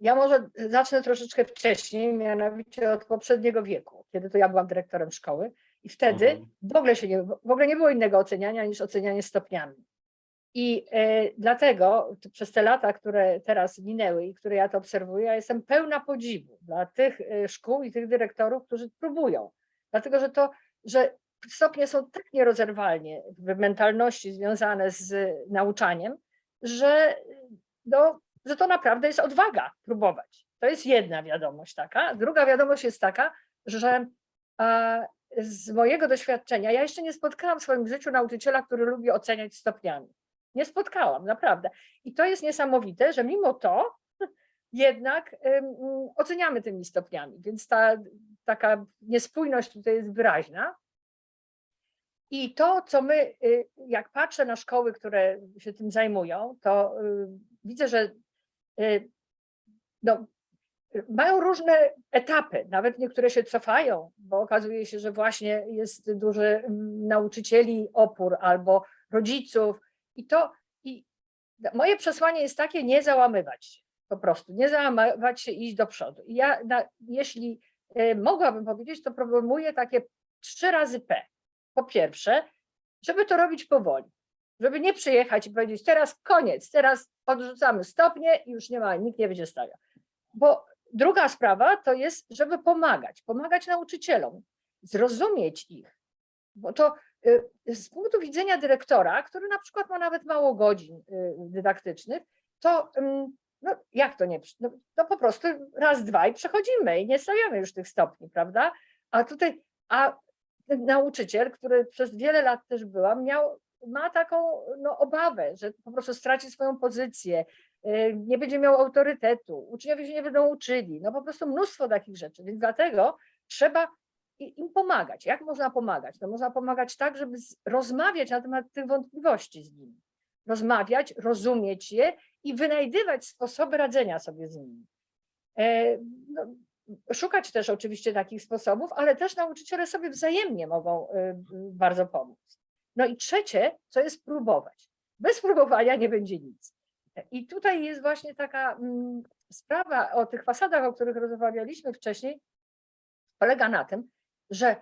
Ja może zacznę troszeczkę wcześniej, mianowicie od poprzedniego wieku, kiedy to ja byłam dyrektorem szkoły i wtedy Mhm. w ogóle się nie, w ogóle nie było innego oceniania niż ocenianie stopniami. I e, dlatego przez te lata, które teraz minęły i które ja to obserwuję, ja jestem pełna podziwu dla tych e, szkół i tych dyrektorów, którzy próbują. Dlatego, że to, że stopnie są tak nierozerwalnie w mentalności związane z nauczaniem, że no, że to naprawdę jest odwaga próbować. To jest jedna wiadomość taka. Druga wiadomość jest taka, że z mojego doświadczenia, ja jeszcze nie spotkałam w swoim życiu nauczyciela, który lubi oceniać stopniami. Nie spotkałam, naprawdę. I to jest niesamowite, że mimo to jednak oceniamy tymi stopniami, więc ta taka niespójność tutaj jest wyraźna. I to, co my, y, jak patrzę na szkoły, które się tym zajmują, to y, widzę, że y, no, mają różne etapy, nawet niektóre się cofają, bo okazuje się, że właśnie jest duży mm, nauczycieli opór albo rodziców i to i moje przesłanie jest takie, nie załamywać się, po prostu, nie załamywać się i iść do przodu. I ja, na, jeśli y, mogłabym powiedzieć, to proponuję takie trzy razy P. Po pierwsze, żeby to robić powoli, żeby nie przyjechać i powiedzieć teraz koniec, teraz odrzucamy stopnie i już nie ma, nikt nie będzie stawiał. Bo druga sprawa to jest, żeby pomagać, pomagać nauczycielom, zrozumieć ich, bo to z punktu widzenia dyrektora, który na przykład ma nawet mało godzin y, dydaktycznych, to ym, no jak to nie, no, no po prostu raz, dwa i przechodzimy i nie stawiamy już tych stopni, prawda? A tutaj, a nauczyciel, który przez wiele lat też byłam, miał, ma taką no, obawę, że po prostu straci swoją pozycję, y, nie będzie miał autorytetu, uczniowie się nie będą uczyli, no po prostu mnóstwo takich rzeczy, więc dlatego trzeba im pomagać. Jak można pomagać? No można pomagać tak, żeby rozmawiać na temat tych wątpliwości z nimi. Rozmawiać, rozumieć je i wynajdywać sposoby radzenia sobie z nimi. E, no, szukać też oczywiście takich sposobów, ale też nauczyciele sobie wzajemnie mogą y, bardzo pomóc. No i trzecie, co jest próbować. Bez próbowania nie będzie nic. I tutaj jest właśnie taka mm, sprawa o tych fasadach, o których rozmawialiśmy wcześniej, polega na tym, że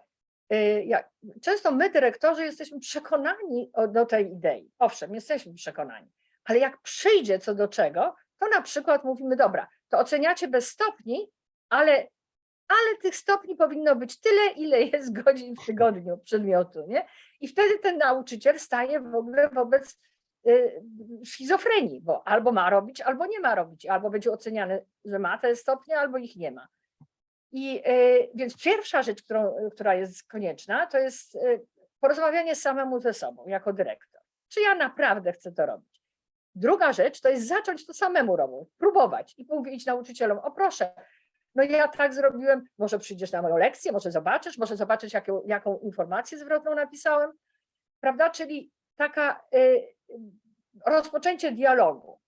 y, często my, dyrektorzy, jesteśmy przekonani do tej idei. Owszem, jesteśmy przekonani, ale jak przyjdzie co do czego, to na przykład mówimy, dobra, to oceniacie bez stopni, ale, ale tych stopni powinno być tyle, ile jest godzin w tygodniu przedmiotu, nie? I wtedy ten nauczyciel staje w ogóle wobec y, schizofrenii, bo albo ma robić, albo nie ma robić, albo będzie oceniany, że ma te stopnie, albo ich nie ma. I y, więc pierwsza rzecz, którą, która jest konieczna, to jest y, porozmawianie samemu ze sobą jako dyrektor. Czy ja naprawdę chcę to robić? Druga rzecz to jest zacząć to samemu robić, próbować i mówić nauczycielom, o proszę, no ja tak zrobiłem, może przyjdziesz na moją lekcję, może zobaczysz, może zobaczysz, jaką, jaką informację zwrotną napisałem, prawda? Czyli taka y, rozpoczęcie dialogu.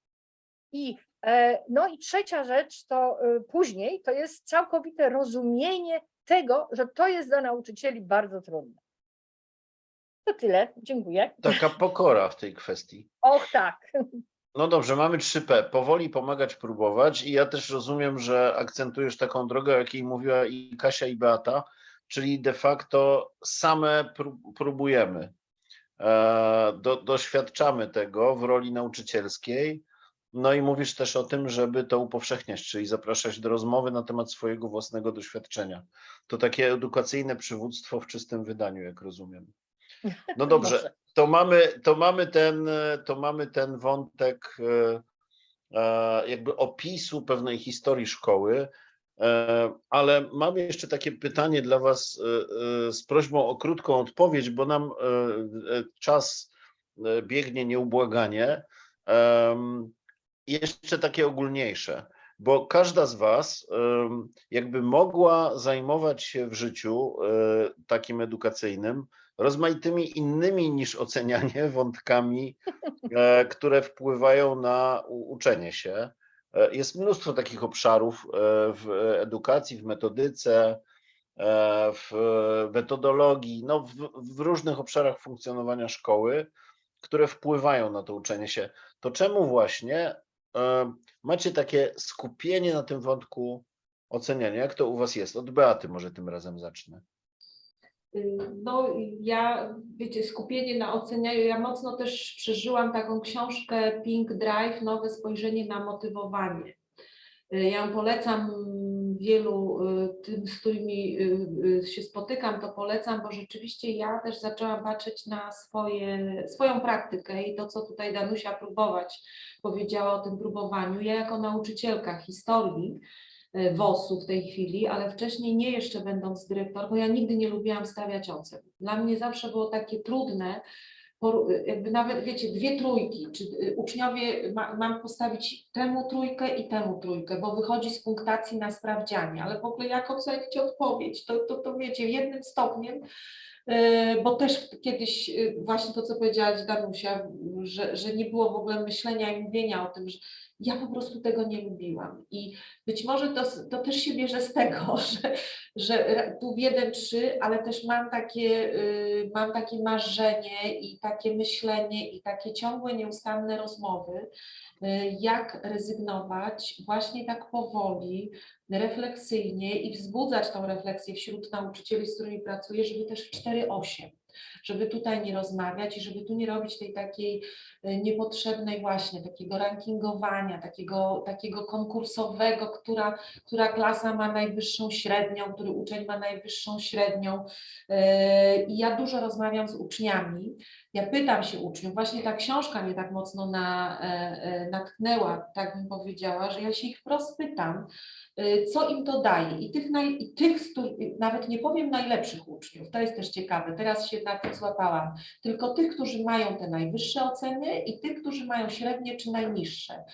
I, e, no i trzecia rzecz to y, później to jest całkowite rozumienie tego, że to jest dla nauczycieli bardzo trudne. To tyle, dziękuję. Taka pokora w tej kwestii. Och tak, No dobrze, mamy 3P. Powoli pomagać, próbować. I ja też rozumiem, że akcentujesz taką drogę, o jakiej mówiła i Kasia, i Beata, czyli de facto same pró- próbujemy. E, Do, doświadczamy tego w roli nauczycielskiej. No i mówisz też o tym, żeby to upowszechniać, czyli zapraszać do rozmowy na temat swojego własnego doświadczenia. To takie edukacyjne przywództwo w czystym wydaniu, jak rozumiem. No dobrze, to mamy, to mamy ten, to mamy ten wątek e, e, jakby opisu pewnej historii szkoły, e, ale mam jeszcze takie pytanie dla Was z prośbą o krótką odpowiedź, bo nam czas biegnie nieubłaganie. Jeszcze takie ogólniejsze, bo każda z Was jakby mogła zajmować się w życiu e, takim edukacyjnym rozmaitymi innymi niż ocenianie wątkami, e, które wpływają na uczenie się. E, Jest mnóstwo takich obszarów w edukacji, w metodyce, w metodologii, no w, w różnych obszarach funkcjonowania szkoły, które wpływają na to uczenie się. To czemu właśnie macie takie skupienie na tym wątku oceniania? Jak to u Was jest? Od Beaty może tym razem zacznę. Y, No, ja, wiecie, skupienie na ocenianiu, ja mocno też przeżyłam taką książkę Pink Drive, Nowe spojrzenie na motywowanie. Y, Ja ją polecam wielu y, tym, z którymi y, y, się spotykam, to polecam, bo rzeczywiście ja też zaczęłam patrzeć na swoje, swoją praktykę i to, co tutaj Danusia próbować powiedziała o tym próbowaniu. Ja jako nauczycielka historii, WOS-u w tej chwili, ale wcześniej nie jeszcze będąc dyrektor, bo ja nigdy nie lubiłam stawiać ocen. Dla mnie zawsze było takie trudne, jakby nawet wiecie, dwie trójki, czy y, uczniowie ma, mam postawić temu trójkę i temu trójkę, bo wychodzi z punktacji na sprawdzianie, ale w ogóle jak ocenić odpowiedź, to, to, to wiecie, jednym stopniem, y, bo też kiedyś y, właśnie to, co powiedziałaś Danusia, że, że nie było w ogóle myślenia i mówienia o tym, że ja po prostu tego nie lubiłam. I być może to, to też się bierze z tego, że, że tu jeden, trzy, ale też mam takie, y, mam takie marzenie i takie myślenie i takie ciągłe, nieustanne rozmowy, y, jak rezygnować właśnie tak powoli, refleksyjnie i wzbudzać tą refleksję wśród nauczycieli, z którymi pracuję, żeby też w 4-8 żeby tutaj nie rozmawiać i żeby tu nie robić tej takiej y, niepotrzebnej właśnie takiego rankingowania, takiego, takiego konkursowego, która, która klasa ma najwyższą średnią, który uczeń ma najwyższą średnią. Yy, I ja dużo rozmawiam z uczniami. Ja pytam się uczniów, właśnie ta książka mnie tak mocno na, e, e, natknęła, tak bym powiedziała, że ja się ich wprost pytam, y, co im to daje. I tych, naj, i tych nawet nie powiem najlepszych uczniów, to jest też ciekawe, teraz się na tym złapałam, tylko tych, którzy mają te najwyższe oceny i tych, którzy mają średnie czy najniższe.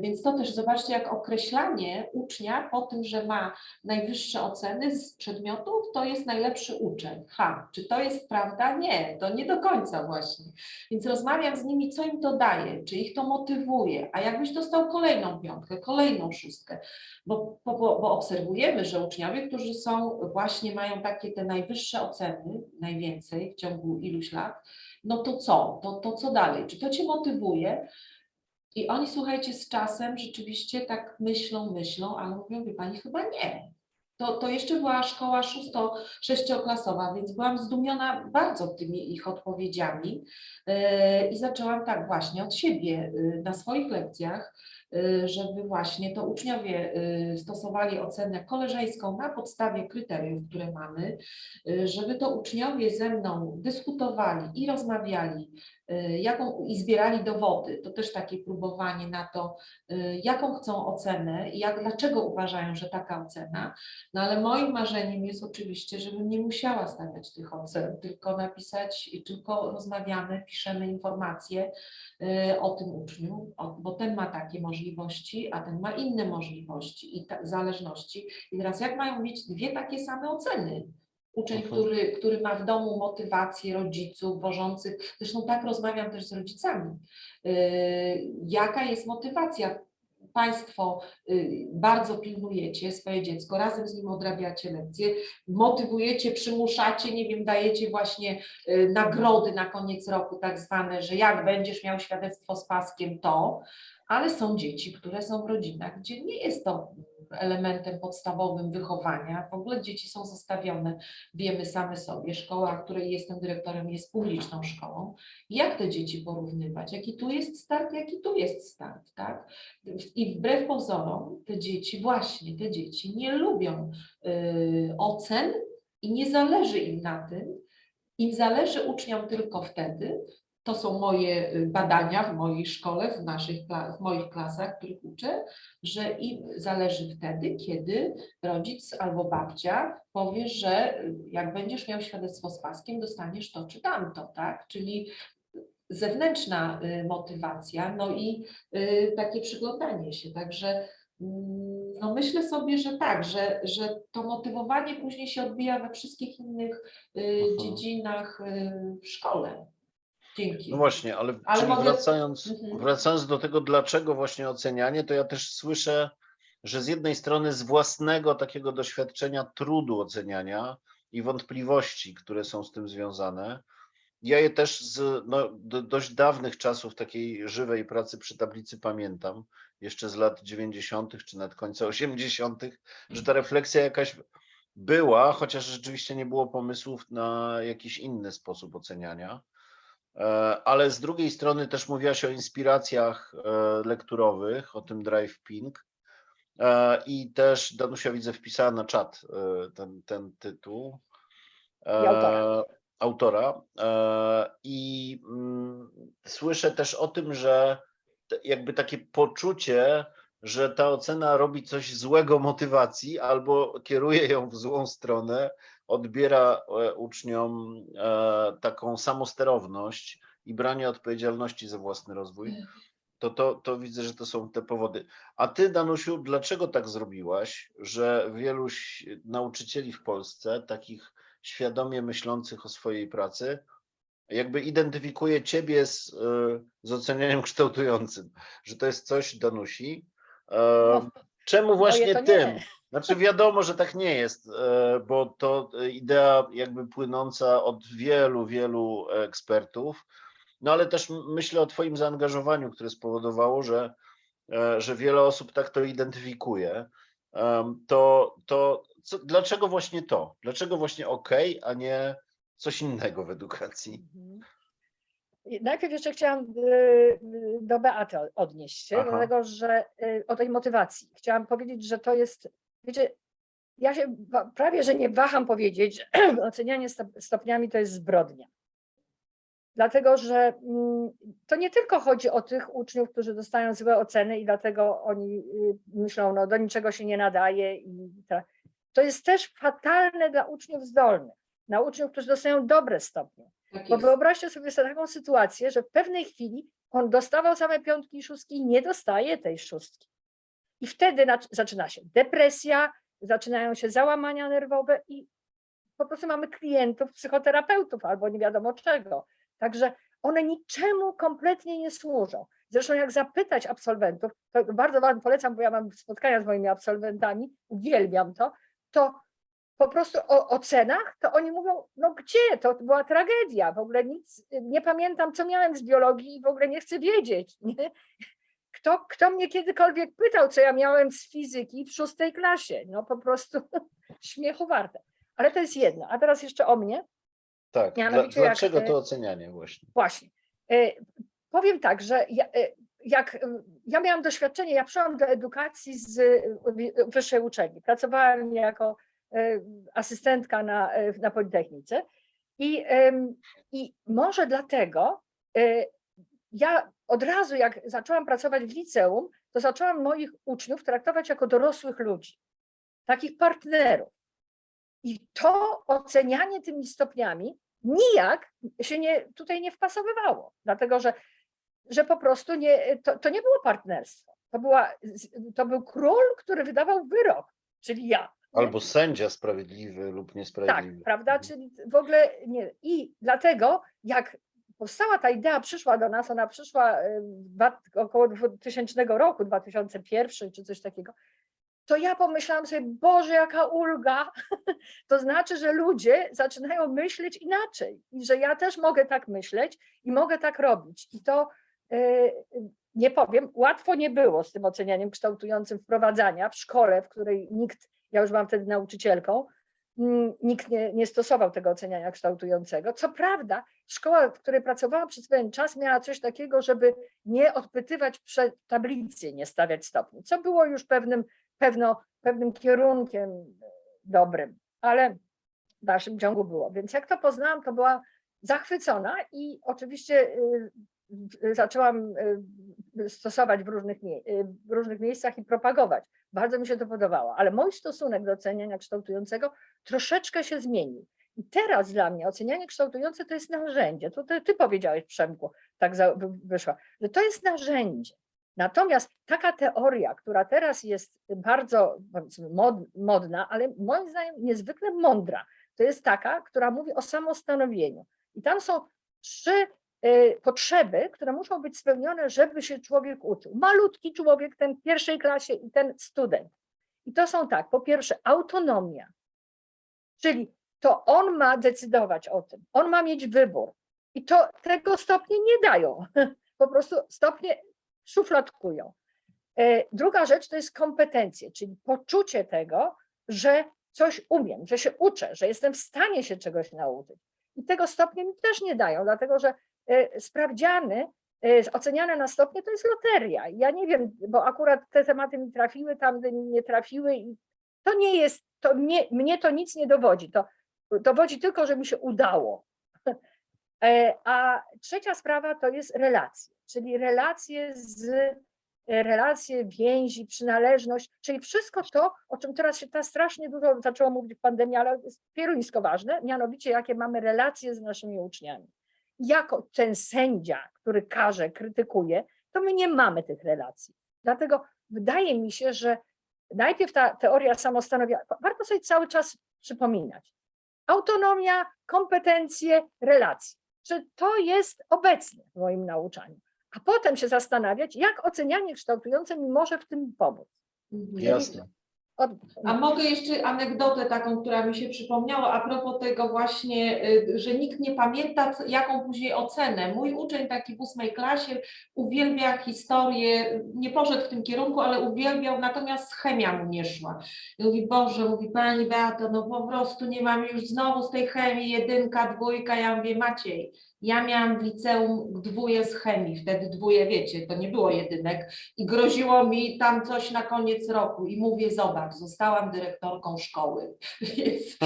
Więc to też zobaczcie, jak określanie ucznia po tym, że ma najwyższe oceny z przedmiotów, to jest najlepszy uczeń. Ha, czy to jest prawda? Nie, to nie do końca właśnie. Więc rozmawiam z nimi, co im to daje, czy ich to motywuje, a jakbyś dostał kolejną piątkę, kolejną szóstkę, bo, bo, bo obserwujemy, że uczniowie, którzy są właśnie mają takie te najwyższe oceny, najwięcej w ciągu iluś lat, no to co? To, to co dalej? Czy to cię motywuje? I oni, słuchajcie, z czasem rzeczywiście tak myślą, myślą, ale mówią, wie pani, chyba nie. To, to jeszcze była szkoła szósto, sześcioklasowa, więc byłam zdumiona bardzo tymi ich odpowiedziami yy, i zaczęłam tak właśnie od siebie yy, na swoich lekcjach żeby właśnie to uczniowie y, stosowali ocenę koleżeńską na podstawie kryteriów, które mamy, y, żeby to uczniowie ze mną dyskutowali i rozmawiali, y, jaką i zbierali dowody. To też takie próbowanie na to, y, jaką chcą ocenę i jak, dlaczego uważają, że taka ocena. No ale moim marzeniem jest oczywiście, żebym nie musiała stawiać tych ocen, tylko napisać, tylko rozmawiamy, piszemy informacje y, o tym uczniu, bo ten ma takie możliwości, a ten ma inne możliwości i zależności. I teraz jak mają mieć dwie takie same oceny? Uczeń, Mhm. który, który ma w domu motywację rodziców wożących, zresztą tak rozmawiam też z rodzicami, y, jaka jest motywacja. Państwo y, bardzo pilnujecie swoje dziecko, razem z nim odrabiacie lekcje, motywujecie, przymuszacie, nie wiem, dajecie właśnie y, nagrody na koniec roku, tak zwane, że jak będziesz miał świadectwo z paskiem, to, ale są dzieci, które są w rodzinach, gdzie nie jest to elementem podstawowym wychowania. W ogóle dzieci są zostawione, wiemy same sobie. Szkoła, której jestem dyrektorem, jest publiczną szkołą. Jak te dzieci porównywać? Jaki tu jest start, jaki tu jest start, tak? I wbrew pozorom te dzieci, właśnie te dzieci nie lubią y, ocen i nie zależy im na tym. Im zależy uczniom tylko wtedy, to są moje y, badania w mojej szkole, w, naszych, w moich klasach, których uczę, że im zależy wtedy, kiedy rodzic albo babcia powie, że y, jak będziesz miał świadectwo z paskiem, dostaniesz to czy tamto, tak? Czyli zewnętrzna y, motywacja, no i takie przyglądanie się. Także mm, no myślę sobie, że tak, że, że to motywowanie później się odbija we wszystkich innych Mhm. dziedzinach w szkole. Dzięki. No właśnie, ale, Ale mogę- wracając, Mhm. wracając do tego, dlaczego właśnie ocenianie, to ja też słyszę, że z jednej strony z własnego takiego doświadczenia trudu oceniania i wątpliwości, które są z tym związane, ja je też z no, do, dość dawnych czasów takiej żywej pracy przy tablicy pamiętam, jeszcze z lat 90. czy nawet końca 80., że ta refleksja jakaś była, chociaż rzeczywiście nie było pomysłów na jakiś inny sposób oceniania. E, Ale z drugiej strony też mówiłaś o inspiracjach e, lekturowych, o tym Drive Pink. E, I też Danusia widzę wpisała na czat ten, ten tytuł. I autora. Autora. I mm, słyszę też o tym, że jakby takie poczucie, że ta ocena robi coś złego motywacji albo kieruje ją w złą stronę, odbiera e, uczniom e, taką samosterowność i branie odpowiedzialności za własny rozwój, to, to, to widzę, że to są te powody. A ty, Danusiu, dlaczego tak zrobiłaś, że wielu nauczycieli w Polsce, takich świadomie myślących o swojej pracy, jakby identyfikuje ciebie z, e, z ocenianiem kształtującym, że to jest coś Danusi. No, Czemu właśnie to nie. tym? Znaczy wiadomo, że tak nie jest, e, bo to e, idea jakby płynąca od wielu, wielu ekspertów, no ale też myślę o twoim zaangażowaniu, które spowodowało, że, e, że wiele osób tak to identyfikuje. To, to co, dlaczego właśnie to? Dlaczego właśnie OK, a nie coś innego w edukacji? Mhm. Najpierw jeszcze chciałam y, y, do Beaty odnieść się, Aha. dlatego że y, o tej motywacji. Chciałam powiedzieć, że to jest, wiecie, ja się prawie, że nie waham powiedzieć, że ocenianie stop- stopniami to jest zbrodnia. Dlatego, że mm, to nie tylko chodzi o tych uczniów, którzy dostają złe oceny i dlatego oni y, myślą, no do niczego się nie nadaje i tak. To jest też fatalne dla uczniów zdolnych, dla uczniów, którzy dostają dobre stopnie. Tak Bo wyobraźcie sobie taką sytuację, że w pewnej chwili on dostawał same piątki i szóstki i nie dostaje tej szóstki. I wtedy zaczyna się depresja, zaczynają się załamania nerwowe i po prostu mamy klientów, psychoterapeutów albo nie wiadomo czego. Także one niczemu kompletnie nie służą. Zresztą jak zapytać absolwentów, to bardzo Wam polecam, bo ja mam spotkania z moimi absolwentami, uwielbiam to, to po prostu o ocenach, to oni mówią, no gdzie, to była tragedia, w ogóle nic, nie pamiętam, co miałem z biologii i w ogóle nie chcę wiedzieć. Nie? Kto, kto mnie kiedykolwiek pytał, co ja miałem z fizyki w szóstej klasie? No po prostu śmiechu warte. Ale to jest jedno. A teraz jeszcze o mnie. Tak, Mianowicie jak, dlaczego e, to ocenianie właśnie? Właśnie. E, Powiem tak, że ja, e, jak ja miałam doświadczenie, ja przyszłam do edukacji z wyższej uczelni. Pracowałam jako asystentka na, na Politechnice i, i może dlatego ja od razu, jak zaczęłam pracować w liceum, to zaczęłam moich uczniów traktować jako dorosłych ludzi, takich partnerów. I to ocenianie tymi stopniami nijak się nie, tutaj nie wpasowywało, dlatego że, że po prostu nie, to, to nie było partnerstwo. To, była, to był król, który wydawał wyrok, czyli ja. Albo sędzia sprawiedliwy lub Tak, niesprawiedliwy. prawda? Mhm. Czyli w ogóle nie. I dlatego, jak powstała ta idea, przyszła do nas, ona przyszła dwa- około 2000 roku, 2001 czy coś takiego, to ja pomyślałam sobie, Boże, jaka ulga. To znaczy, że ludzie zaczynają myśleć inaczej i że ja też mogę tak myśleć i mogę tak robić. I to e, nie powiem, łatwo nie było z tym ocenianiem kształtującym wprowadzania w szkole, w której nikt, ja już byłam wtedy nauczycielką, nikt nie, nie stosował tego oceniania kształtującego. Co prawda, szkoła, w której pracowałam przez pewien czas, miała coś takiego, żeby nie odpytywać przed tablicy, nie stawiać stopni, co było już pewnym, pewno, pewnym kierunkiem dobrym, ale w dalszym ciągu było. Więc jak to poznałam, to była zachwycona i oczywiście y, zaczęłam y, stosować w różnych, y, w różnych miejscach i propagować. Bardzo mi się to podobało, ale mój stosunek do oceniania kształtującego troszeczkę się zmienił. I teraz dla mnie ocenianie kształtujące to jest narzędzie. To ty, ty powiedziałeś, Przemku, tak za, wy- wyszła, że to jest narzędzie. Natomiast taka teoria, która teraz jest bardzo mod, modna, ale moim zdaniem niezwykle mądra, to jest taka, która mówi o samostanowieniu. I tam są trzy potrzeby, które muszą być spełnione, żeby się człowiek uczył. Malutki człowiek, ten w pierwszej klasie i ten student. I to są tak, po pierwsze autonomia, czyli to on ma decydować o tym, on ma mieć wybór. I to tego stopnie nie dają. Po prostu stopnie szufladkują. E, Druga rzecz to jest kompetencje, czyli poczucie tego, że coś umiem, że się uczę, że jestem w stanie się czegoś nauczyć. I tego stopnie mi też nie dają, dlatego że sprawdziany, e, oceniane na stopnie to jest loteria. Ja nie wiem, bo akurat te tematy mi trafiły, tam nie trafiły i to nie jest, to mnie, mnie to nic nie dowodzi. To dowodzi tylko, że mi się udało. E, A trzecia sprawa to jest relacje, czyli relacje z e, relacje, więzi, przynależność, czyli wszystko to, o czym teraz się teraz strasznie dużo zaczęło mówić w pandemii, ale jest pieruńsko ważne, mianowicie jakie mamy relacje z naszymi uczniami. Jako ten sędzia, który karze, krytykuje, to my nie mamy tych relacji. Dlatego wydaje mi się, że najpierw ta teoria samostanowienia, warto sobie cały czas przypominać. Autonomia, kompetencje, relacje. Czy to jest obecne w moim nauczaniu? A potem się zastanawiać, jak ocenianie kształtujące mi może w tym pomóc. Mhm. Jasne. Od, A mogę jeszcze anegdotę taką, która mi się przypomniała a propos tego właśnie, y, że nikt nie pamięta, jaką później ocenę. Mój uczeń taki w ósmej klasie uwielbia historię, nie poszedł w tym kierunku, ale uwielbiał, natomiast chemia mu nie szła. I mówi, Boże, mówi Pani Beato, no po prostu nie mam już znowu z tej chemii jedynka, dwójka. Ja mówię, Maciej, ja miałam w liceum dwóje z chemii, wtedy dwóje, wiecie, to nie było jedynek i groziło mi tam coś na koniec roku i mówię, zobacz, zostałam dyrektorką szkoły. Więc,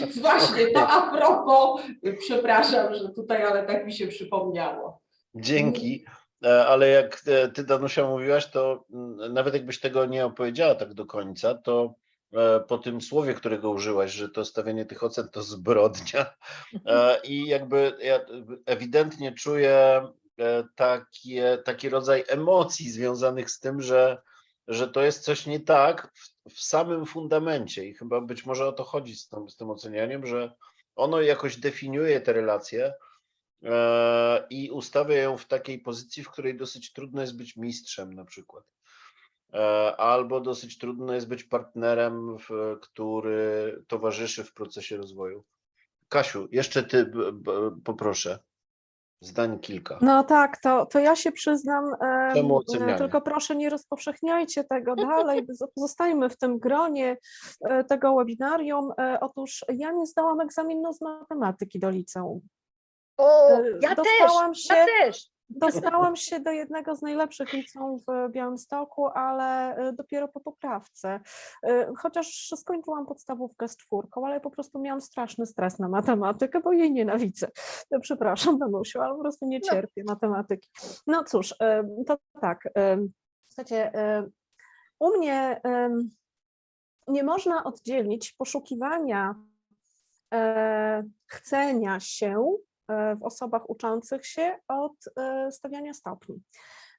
więc, właśnie to a propos, przepraszam, że tutaj, ale tak mi się przypomniało. Dzięki. E, Ale jak e, ty, Danusia, mówiłaś, to mm, nawet jakbyś tego nie opowiedziała tak do końca, to po tym słowie, którego użyłaś, że to stawianie tych ocen to zbrodnia. e, I jakby ja ewidentnie czuję e, takie, taki rodzaj emocji związanych z tym, że, że to jest coś nie tak w, w samym fundamencie. I chyba być może o to chodzi z tym, z tym ocenianiem, że ono jakoś definiuje te relacje e, i ustawia ją w takiej pozycji, w której dosyć trudno jest być mistrzem na przykład. E, Albo dosyć trudno jest być partnerem, w, który towarzyszy w procesie rozwoju. Kasiu, jeszcze ty b, b, poproszę. Zdań kilka. No tak, to, to ja się przyznam, e, tylko proszę nie rozpowszechniajcie tego dalej, z- pozostajmy w tym gronie e, tego webinarium. E, Otóż ja nie zdałam egzaminu z matematyki do liceum. o, ja też, dostałam się- ja też. Dostałam się do jednego z najlepszych liceów w Białymstoku, ale y, dopiero po poprawce. Y, Chociaż skończyłam podstawówkę z czwórką, ale po prostu miałam straszny stres na matematykę, bo jej nienawidzę. No, Przepraszam, Danusiu, ale po prostu nie No. cierpię matematyki. No cóż, y, to tak. Słuchajcie, u mnie nie można oddzielić poszukiwania e, chcenia się e, w osobach uczących się od e, stawiania stopni.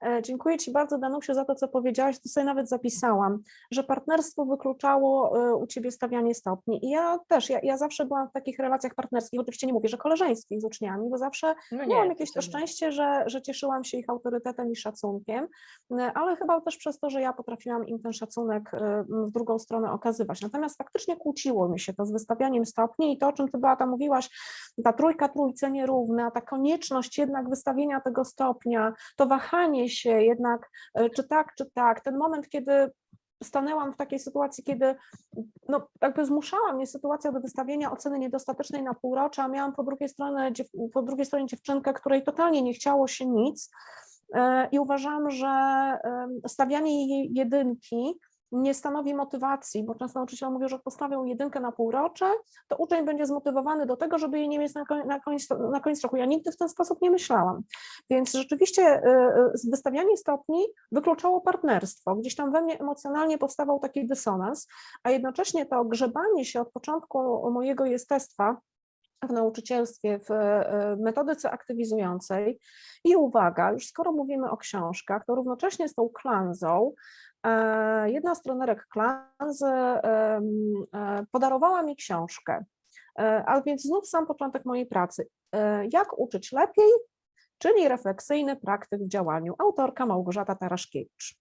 E, Dziękuję Ci bardzo, Danusiu, za to, co powiedziałaś. To sobie nawet zapisałam, że partnerstwo wykluczało e, u Ciebie stawianie stopni. I ja też, ja, ja zawsze byłam w takich relacjach partnerskich, oczywiście nie mówię, że koleżeńskich z uczniami, bo zawsze No Miałam nie, jakieś to szczęście, że, że cieszyłam się ich autorytetem i szacunkiem, e, ale chyba też przez to, że ja potrafiłam im ten szacunek w drugą stronę okazywać. Natomiast faktycznie kłóciło mi się to z wystawianiem stopni i to, o czym Ty Beata mówiłaś, ta trójka trójce nierówna, ta konieczność jednak wystawienia tego stopnia, to wahanie się jednak, e, czy tak, czy tak, ten moment, kiedy stanęłam w takiej sytuacji, kiedy no, jakby zmuszała mnie sytuacja do wystawienia oceny niedostatecznej na półrocze, a miałam po drugiej stronie, po drugiej stronie dziewczynkę, której totalnie nie chciało się nic e, i uważam, że stawianie jej jedynki nie stanowi motywacji, bo często nauczyciele mówią, że postawią jedynkę na półrocze, to uczeń będzie zmotywowany do tego, żeby jej nie mieć na, koń- na, koniec, na koniec roku. Ja nigdy w ten sposób nie myślałam. Więc rzeczywiście e, z- wystawianie stopni wykluczało partnerstwo. Gdzieś tam we mnie emocjonalnie powstawał taki dysonans, a jednocześnie to grzebanie się od początku mojego jestestwa w nauczycielstwie, w e, metodyce aktywizującej i uwaga, już skoro mówimy o książkach, to równocześnie z tą klanzą, jedna z trenerek klanzy e, podarowała mi książkę, E, a więc znów sam początek mojej pracy. E, Jak uczyć lepiej, czyli refleksyjny praktyk w działaniu, autorka Małgorzata Taraszkiewicz.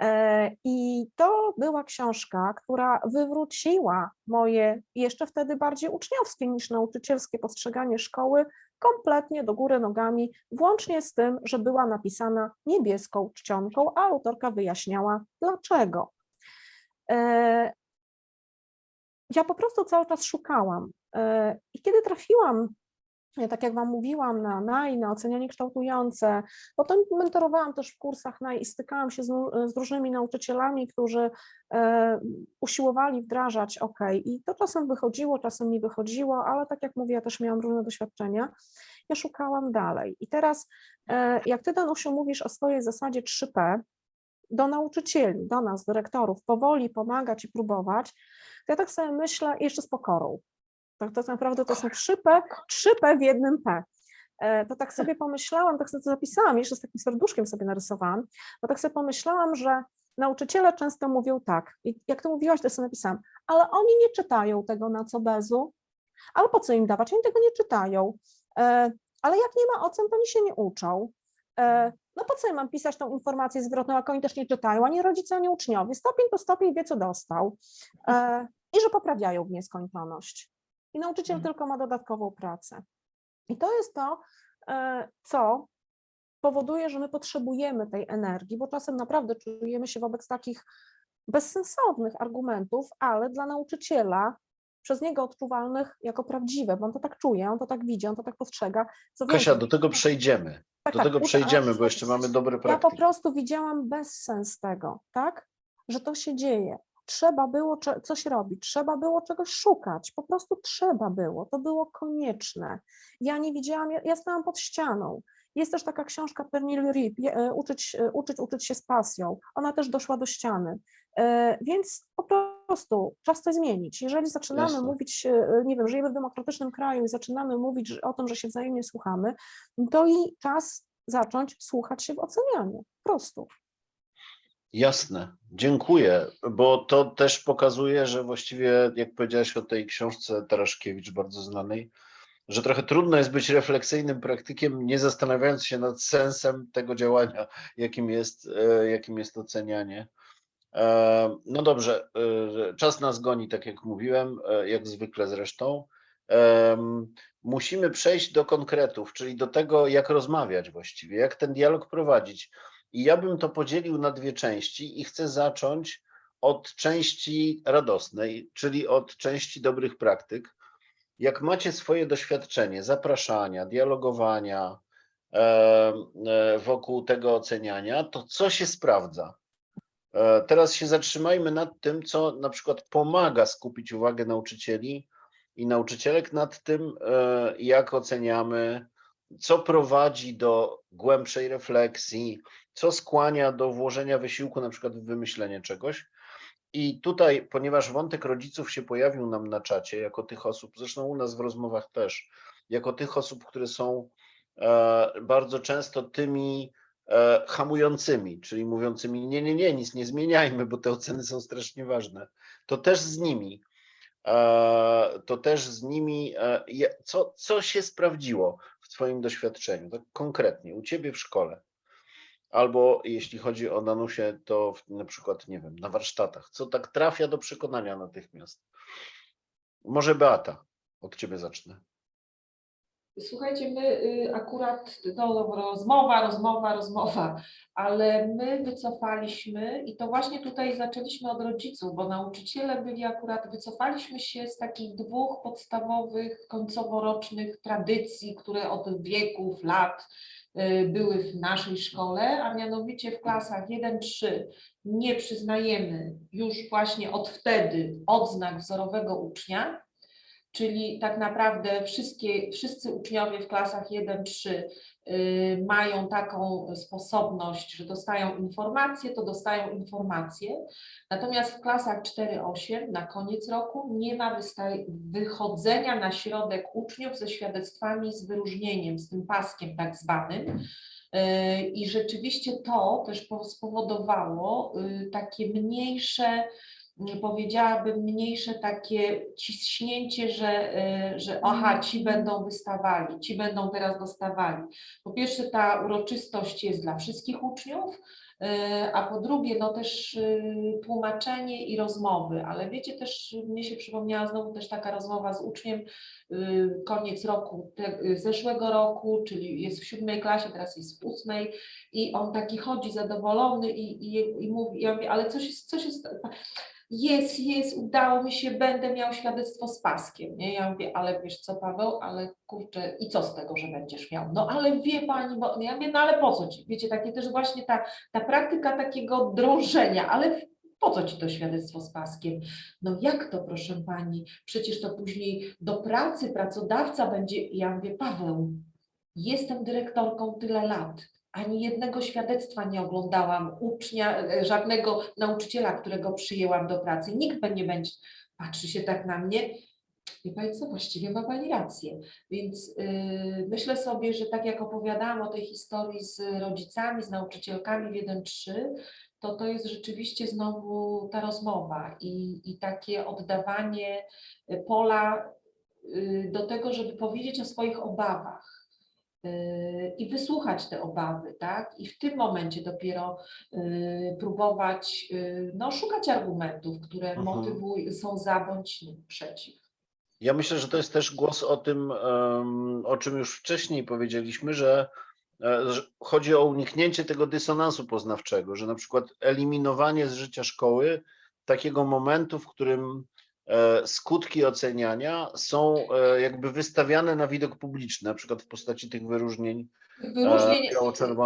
E, I to była książka, która wywróciła moje jeszcze wtedy bardziej uczniowskie niż nauczycielskie postrzeganie szkoły kompletnie do góry nogami, włącznie z tym, że była napisana niebieską czcionką, a autorka wyjaśniała dlaczego. E, Ja po prostu cały czas szukałam. E, I kiedy trafiłam tak jak Wam mówiłam, na NAI, na ocenianie kształtujące. Potem mentorowałam też w kursach NAI i stykałam się z, z różnymi nauczycielami, którzy e, usiłowali wdrażać OK. I to czasem wychodziło, czasem nie wychodziło, ale tak jak mówię, ja też miałam różne doświadczenia. Ja szukałam dalej. I teraz, e, jak Ty, Danusiu, mówisz o swojej zasadzie 3P, do nauczycieli, do nas, dyrektorów, powoli pomagać i próbować, to ja tak sobie myślę, jeszcze z pokorą. Tak, tak naprawdę to są 3P, 3P w jednym P. E, To tak sobie pomyślałam, tak sobie to zapisałam, jeszcze z takim serduszkiem sobie narysowałam, bo tak sobie pomyślałam, że nauczyciele często mówią tak, i jak to mówiłaś, to sobie napisałam, ale oni nie czytają tego na co bezu, ale po co im dawać, oni tego nie czytają, E, ale jak nie ma ocen, to oni się nie uczą. E, No po co ja mam pisać tą informację zwrotną, jak oni też nie czytają, ani rodzice, ani uczniowie. Stopień to stopień wie, co dostał. I że poprawiają w nieskończoność. I nauczyciel Mhm. tylko ma dodatkową pracę. I to jest to, e, co powoduje, że my potrzebujemy tej energii, bo czasem naprawdę czujemy się wobec takich bezsensownych argumentów, ale dla nauczyciela przez niego odczuwalnych jako prawdziwe, bo on to tak czuje, on to tak widzi, on to tak postrzega. Co Kasia, do tego przejdziemy. tak, Do tak, tego przejdziemy, bo jeszcze mamy dobre ja po praktyki. prostu widziałam bezsens tego, tak? Że to się dzieje. Trzeba było coś robić, trzeba było czegoś szukać, po prostu trzeba było, to było konieczne. Ja nie widziałam, ja, ja stałam pod ścianą. Jest też taka książka Pernil Rip, e, uczyć, e, uczyć, uczyć się z pasją. Ona też doszła do ściany. E, Więc po prostu czas coś zmienić. Jeżeli zaczynamy Jasne. mówić, nie wiem, żyjemy w demokratycznym kraju i zaczynamy mówić o tym, że się wzajemnie słuchamy, to i czas zacząć słuchać się w ocenianiu. Po prostu. Jasne, dziękuję, bo to też pokazuje, że właściwie, jak powiedziałaś o tej książce Taraszkiewicz, bardzo znanej, że trochę trudno jest być refleksyjnym praktykiem, nie zastanawiając się nad sensem tego działania, jakim jest, e, jakim jest ocenianie. E, No dobrze, e, czas nas goni, tak jak mówiłem, jak zwykle zresztą. Musimy przejść do konkretów, czyli do tego, jak rozmawiać właściwie, jak ten dialog prowadzić. I ja bym to podzielił na dwie części i chcę zacząć od części radosnej, czyli od części dobrych praktyk. Jak macie swoje doświadczenie zapraszania, dialogowania, e, wokół tego oceniania, to co się sprawdza? E, Teraz się zatrzymajmy nad tym, co na przykład pomaga skupić uwagę nauczycieli i nauczycielek nad tym, e, jak oceniamy, co prowadzi do głębszej refleksji, co skłania do włożenia wysiłku, na przykład w wymyślenie czegoś. I tutaj, ponieważ wątek rodziców się pojawił nam na czacie, jako tych osób, zresztą u nas w rozmowach też, jako tych osób, które są e, bardzo często tymi e, hamującymi, czyli mówiącymi: Nie, nie, nie, nic nie zmieniajmy, bo te oceny są strasznie ważne. To też z nimi. e, To też z nimi, co, co się sprawdziło w Twoim doświadczeniu, tak konkretnie, u Ciebie w szkole? Albo jeśli chodzi o Danusię, to na przykład, nie wiem, na warsztatach, co tak trafia do przekonania natychmiast. Może Beata, od Ciebie zacznę. Słuchajcie, my y, akurat, to rozmowa, rozmowa, rozmowa, ale my wycofaliśmy i to właśnie tutaj zaczęliśmy od rodziców, bo nauczyciele byli akurat, wycofaliśmy się z takich dwóch podstawowych końcoworocznych tradycji, które od wieków, lat y, były w naszej szkole, a mianowicie w klasach 1-3 nie przyznajemy już właśnie od wtedy odznak wzorowego ucznia, czyli tak naprawdę wszystkie, wszyscy uczniowie w klasach 1-3 y, mają taką sposobność, że dostają informacje, to dostają informacje. Natomiast w klasach 4-8 na koniec roku nie ma wychodzenia na środek uczniów ze świadectwami z wyróżnieniem, z tym paskiem tak zwanym. Y, I rzeczywiście to też po- spowodowało y, takie mniejsze nie powiedziałabym, mniejsze takie ciśnięcie, że, y, że aha, ci będą wystawali, ci będą teraz dostawali. Po pierwsze, ta uroczystość jest dla wszystkich uczniów, y, a po drugie, no też y, tłumaczenie i rozmowy, ale wiecie też, mnie się przypomniała znowu też taka rozmowa z uczniem, koniec roku, te, zeszłego roku, czyli jest w siódmej klasie, teraz jest w ósmej i on taki chodzi zadowolony i, i, i mówi, ja mówię, ale co się, co się sta- jest, jest, udało mi się, będę miał świadectwo z paskiem. Nie? Ja mówię, ale wiesz co, Paweł, ale kurczę, i co z tego, że będziesz miał? No ale wie pani, bo ja mówię, no ale po co ci? Wiecie, takie też właśnie ta, ta praktyka takiego drążenia, ale po co ci to świadectwo z paskiem? No jak to, proszę pani? Przecież to później do pracy pracodawca będzie. Ja mówię, Paweł, jestem dyrektorką tyle lat. Ani jednego świadectwa nie oglądałam ucznia, e, żadnego nauczyciela, którego przyjęłam do pracy. Nikt nie będzie, patrzy się tak na mnie. Wie Pani co, właściwie ma Pani rację. Więc yy, myślę sobie, że tak jak opowiadałam o tej historii z rodzicami, z nauczycielkami w 1-3, to to jest rzeczywiście znowu ta rozmowa i, i takie oddawanie y, pola y, do tego, żeby powiedzieć o swoich obawach i wysłuchać te obawy, tak? I w tym momencie dopiero y, próbować y, no, szukać argumentów, które Mhm. motywują, są za bądź przeciw. Ja myślę, że to jest też głos o tym, o czym już wcześniej powiedzieliśmy, że e, że chodzi o uniknięcie tego dysonansu poznawczego, że na przykład eliminowanie z życia szkoły takiego momentu, w którym skutki oceniania są e, jakby wystawiane na widok publiczny, na przykład w postaci tych wyróżnień Wyróżnień,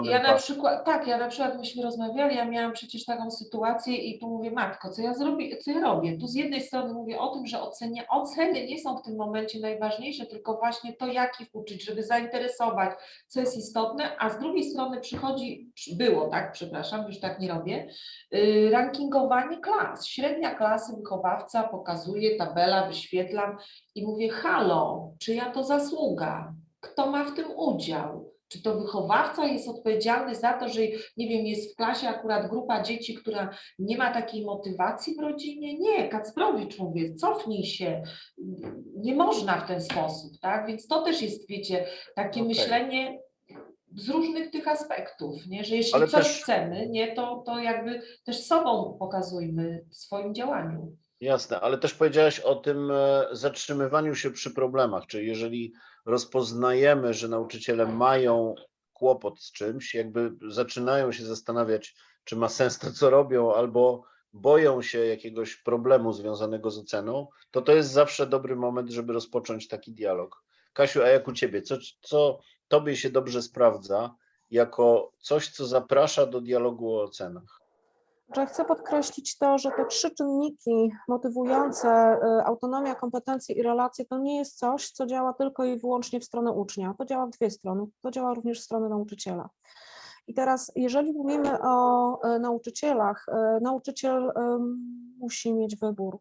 E, ja na przykład, tak, ja na przykład myśmy rozmawiali, ja miałam przecież taką sytuację i tu mówię, matko, co ja zrobię, co ja robię? Tu z jednej strony mówię o tym, że ocenia, oceny nie są w tym momencie najważniejsze, tylko właśnie to, jak ich uczyć, żeby zainteresować, co jest istotne, a z drugiej strony przychodzi, było tak, przepraszam, już tak nie robię, yy, rankingowanie klas, średnia klasy wychowawca pokazuje, tabela, wyświetlam i mówię, halo, czyja to zasługa? Kto ma w tym udział? Czy to wychowawca jest odpowiedzialny za to, że nie wiem, jest w klasie akurat grupa dzieci, która nie ma takiej motywacji w rodzinie? Nie, Kacprowicz mówię, cofnij się. Nie można w ten sposób, tak? Więc to też jest, wiecie, takie Okej. myślenie z różnych tych aspektów, nie? Że jeśli Ale coś też- chcemy, nie, to, to jakby też sobą pokazujmy w swoim działaniu. Jasne, ale też powiedziałaś o tym e, zatrzymywaniu się przy problemach, czyli jeżeli rozpoznajemy, że nauczyciele mają kłopot z czymś, jakby zaczynają się zastanawiać, czy ma sens to, co robią, albo boją się jakiegoś problemu związanego z oceną, to to jest zawsze dobry moment, żeby rozpocząć taki dialog. Kasiu, a jak u Ciebie? Co, co Tobie się dobrze sprawdza jako coś, co zaprasza do dialogu o ocenach? Że chcę podkreślić to, że te trzy czynniki motywujące y, autonomia, kompetencje i relacje to nie jest coś, co działa tylko i wyłącznie w stronę ucznia. To działa w dwie strony. To działa również w stronę nauczyciela. I teraz, jeżeli mówimy o e, nauczycielach, e, nauczyciel musi mieć wybór.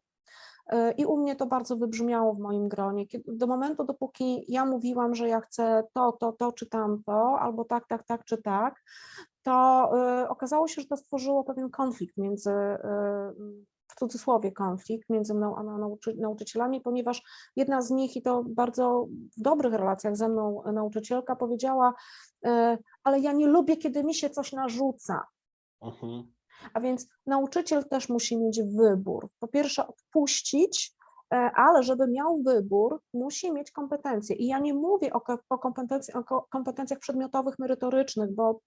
I u mnie to bardzo wybrzmiało w moim gronie. Do momentu, dopóki ja mówiłam, że ja chcę to, to, to czy tamto, albo tak, tak, tak czy tak, to y, okazało się, że to stworzyło pewien konflikt między, y, w cudzysłowie konflikt między mną a nauczy, nauczycielami, ponieważ jedna z nich, i to bardzo w dobrych relacjach ze mną nauczycielka, powiedziała, y, ale ja nie lubię, kiedy mi się coś narzuca. Mhm. A więc nauczyciel też musi mieć wybór. Po pierwsze, odpuścić, e, ale żeby miał wybór, musi mieć kompetencje. I ja nie mówię o, ko- o, kompetencjach przedmiotowych, merytorycznych, bo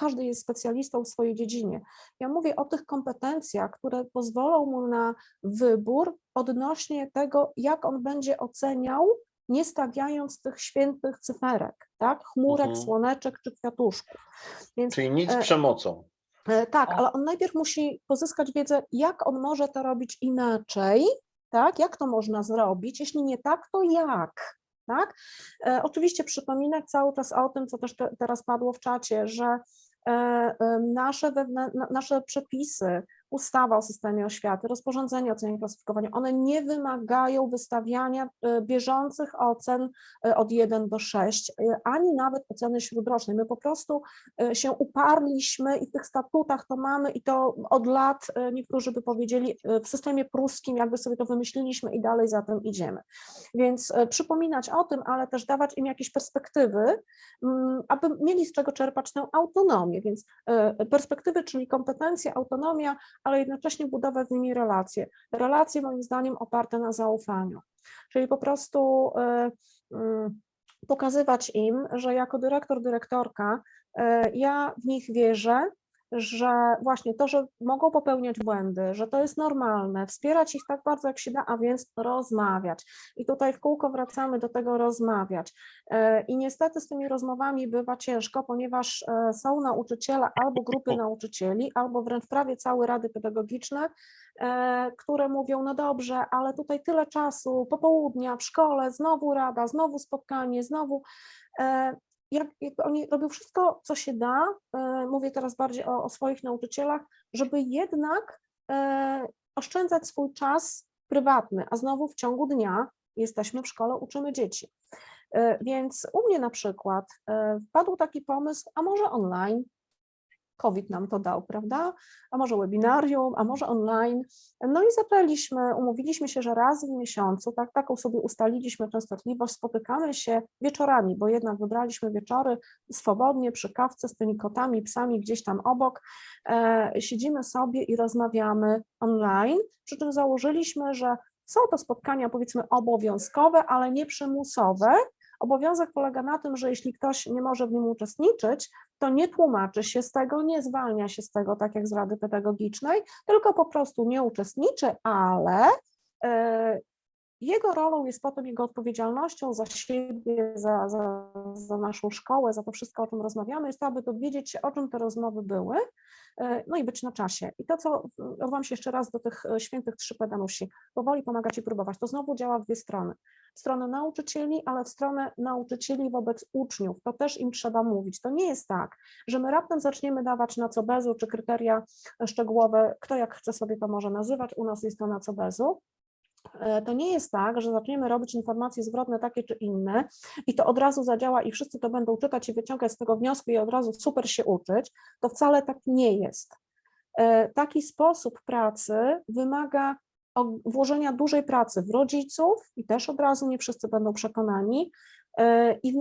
każdy jest specjalistą w swojej dziedzinie. Ja mówię o tych kompetencjach, które pozwolą mu na wybór odnośnie tego, jak on będzie oceniał, nie stawiając tych świętych cyferek, tak? Chmurek, Mhm. słoneczek czy kwiatuszków. Więc Czyli nic E, przemocą. E, Tak, ale on najpierw musi pozyskać wiedzę, jak on może to robić inaczej, tak? Jak to można zrobić? Jeśli nie tak, to jak? Tak? E, oczywiście przypominać cały czas o tym, co też te, teraz padło w czacie, że nasze, wewnę, na, nasze przepisy, ustawa o systemie oświaty, rozporządzenie o ocenie i klasyfikowaniu, one nie wymagają wystawiania e, bieżących ocen e, od 1 do 6, e, ani nawet oceny śródrocznej. My po prostu się uparliśmy i w tych statutach to mamy i to od lat niektórzy by powiedzieli w systemie pruskim jakby sobie to wymyśliliśmy i dalej za tym idziemy. Więc przypominać o tym, ale też dawać im jakieś perspektywy, mm, aby mieli z czego czerpać tę autonomię, więc perspektywy, czyli kompetencje, autonomia, ale jednocześnie budować z nimi relacje. Relacje moim zdaniem oparte na zaufaniu, czyli po prostu e, mm, pokazywać im, że jako dyrektor, dyrektorka e, ja w nich wierzę, że właśnie to, że mogą popełniać błędy, że to jest normalne, wspierać ich tak bardzo jak się da, a więc rozmawiać. I tutaj w kółko wracamy do tego rozmawiać. E, I niestety z tymi rozmowami bywa ciężko, ponieważ e, są nauczyciele albo grupy nauczycieli, albo wręcz prawie całe rady pedagogiczne, e, które mówią, no dobrze, ale tutaj tyle czasu, popołudnia w szkole, znowu rada, znowu spotkanie, znowu jak, jak oni robią wszystko, co się da, e, mówię teraz bardziej o, o swoich nauczycielach, żeby jednak e, oszczędzać swój czas prywatny, a znowu w ciągu dnia jesteśmy w szkole, uczymy dzieci. E, Więc u mnie na przykład wpadł taki pomysł, a może online, COVID nam to dał, prawda? A może webinarium, a może online. No i zaczęliśmy, umówiliśmy się, że raz w miesiącu, tak, taką sobie ustaliliśmy częstotliwość, spotykamy się wieczorami, bo jednak wybraliśmy wieczory swobodnie przy kawce z tymi kotami, psami gdzieś tam obok. E, siedzimy sobie i rozmawiamy online, przy czym założyliśmy, że są to spotkania powiedzmy obowiązkowe, ale nie przymusowe. Obowiązek polega na tym, że jeśli ktoś nie może w nim uczestniczyć, to nie tłumaczy się z tego, nie zwalnia się z tego, tak jak z Rady Pedagogicznej, tylko po prostu nie uczestniczy, ale e, jego rolą jest potem jego odpowiedzialnością za siebie, za, za, za naszą szkołę, za to wszystko, o czym rozmawiamy, jest to, aby dowiedzieć się, o czym te rozmowy były, e, no i być na czasie. I to, co odwołam się jeszcze raz do tych e, świętych trzy pedanusi, powoli pomagać i próbować, to znowu działa w dwie strony. W stronę nauczycieli, ale w stronę nauczycieli wobec uczniów. To też im trzeba mówić. To nie jest tak, że my raptem zaczniemy dawać na co bezu, czy kryteria szczegółowe, kto jak chce sobie to może nazywać, u nas jest to na co bezu. E, To nie jest tak, że zaczniemy robić informacje zwrotne takie czy inne i to od razu zadziała i wszyscy to będą czytać i wyciągać z tego wnioski i od razu super się uczyć. To wcale tak nie jest. E, Taki sposób pracy wymaga włożenia dużej pracy w rodziców i też od razu nie wszyscy będą przekonani e, i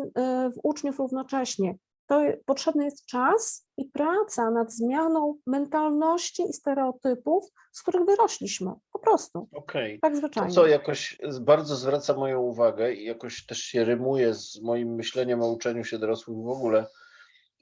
w uczniów równocześnie. To potrzebny jest czas i praca nad zmianą mentalności i stereotypów, z których wyrośliśmy. Po prostu. Okej. Tak To, zwyczajnie. co jakoś bardzo zwraca moją uwagę i jakoś też się rymuje z moim myśleniem o uczeniu się dorosłych w ogóle,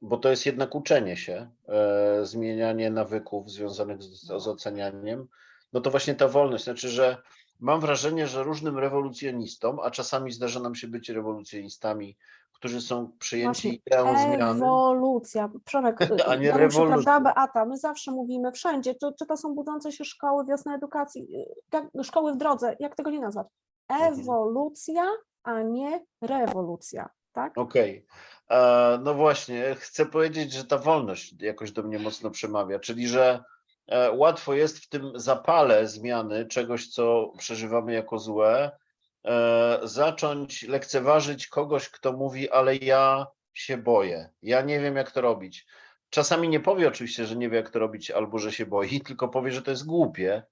bo to jest jednak uczenie się, e, zmienianie nawyków związanych z, z ocenianiem, no to właśnie ta wolność, znaczy, że mam wrażenie, że różnym rewolucjonistom, a czasami zdarza nam się być rewolucjonistami, którzy są Właśnie ideą zmiany. Ewolucja. Przemek, A nie Danusiu, prawda, rewolucja. Beata, my zawsze mówimy wszędzie, czy, czy to są budzące się szkoły, wiosna edukacji, y, jak, szkoły w drodze, jak tego nie nazwać? Mhm. Ewolucja, a nie rewolucja, tak? Okej. E, No właśnie, chcę powiedzieć, że ta wolność jakoś do mnie mocno przemawia, czyli że łatwo jest w tym zapale zmiany czegoś, co przeżywamy jako złe, e, zacząć lekceważyć kogoś, kto mówi, ale ja się boję, ja nie wiem, jak to robić. Czasami nie powie oczywiście, że nie wie, jak to robić, albo że się boi, tylko powie, że to jest głupie,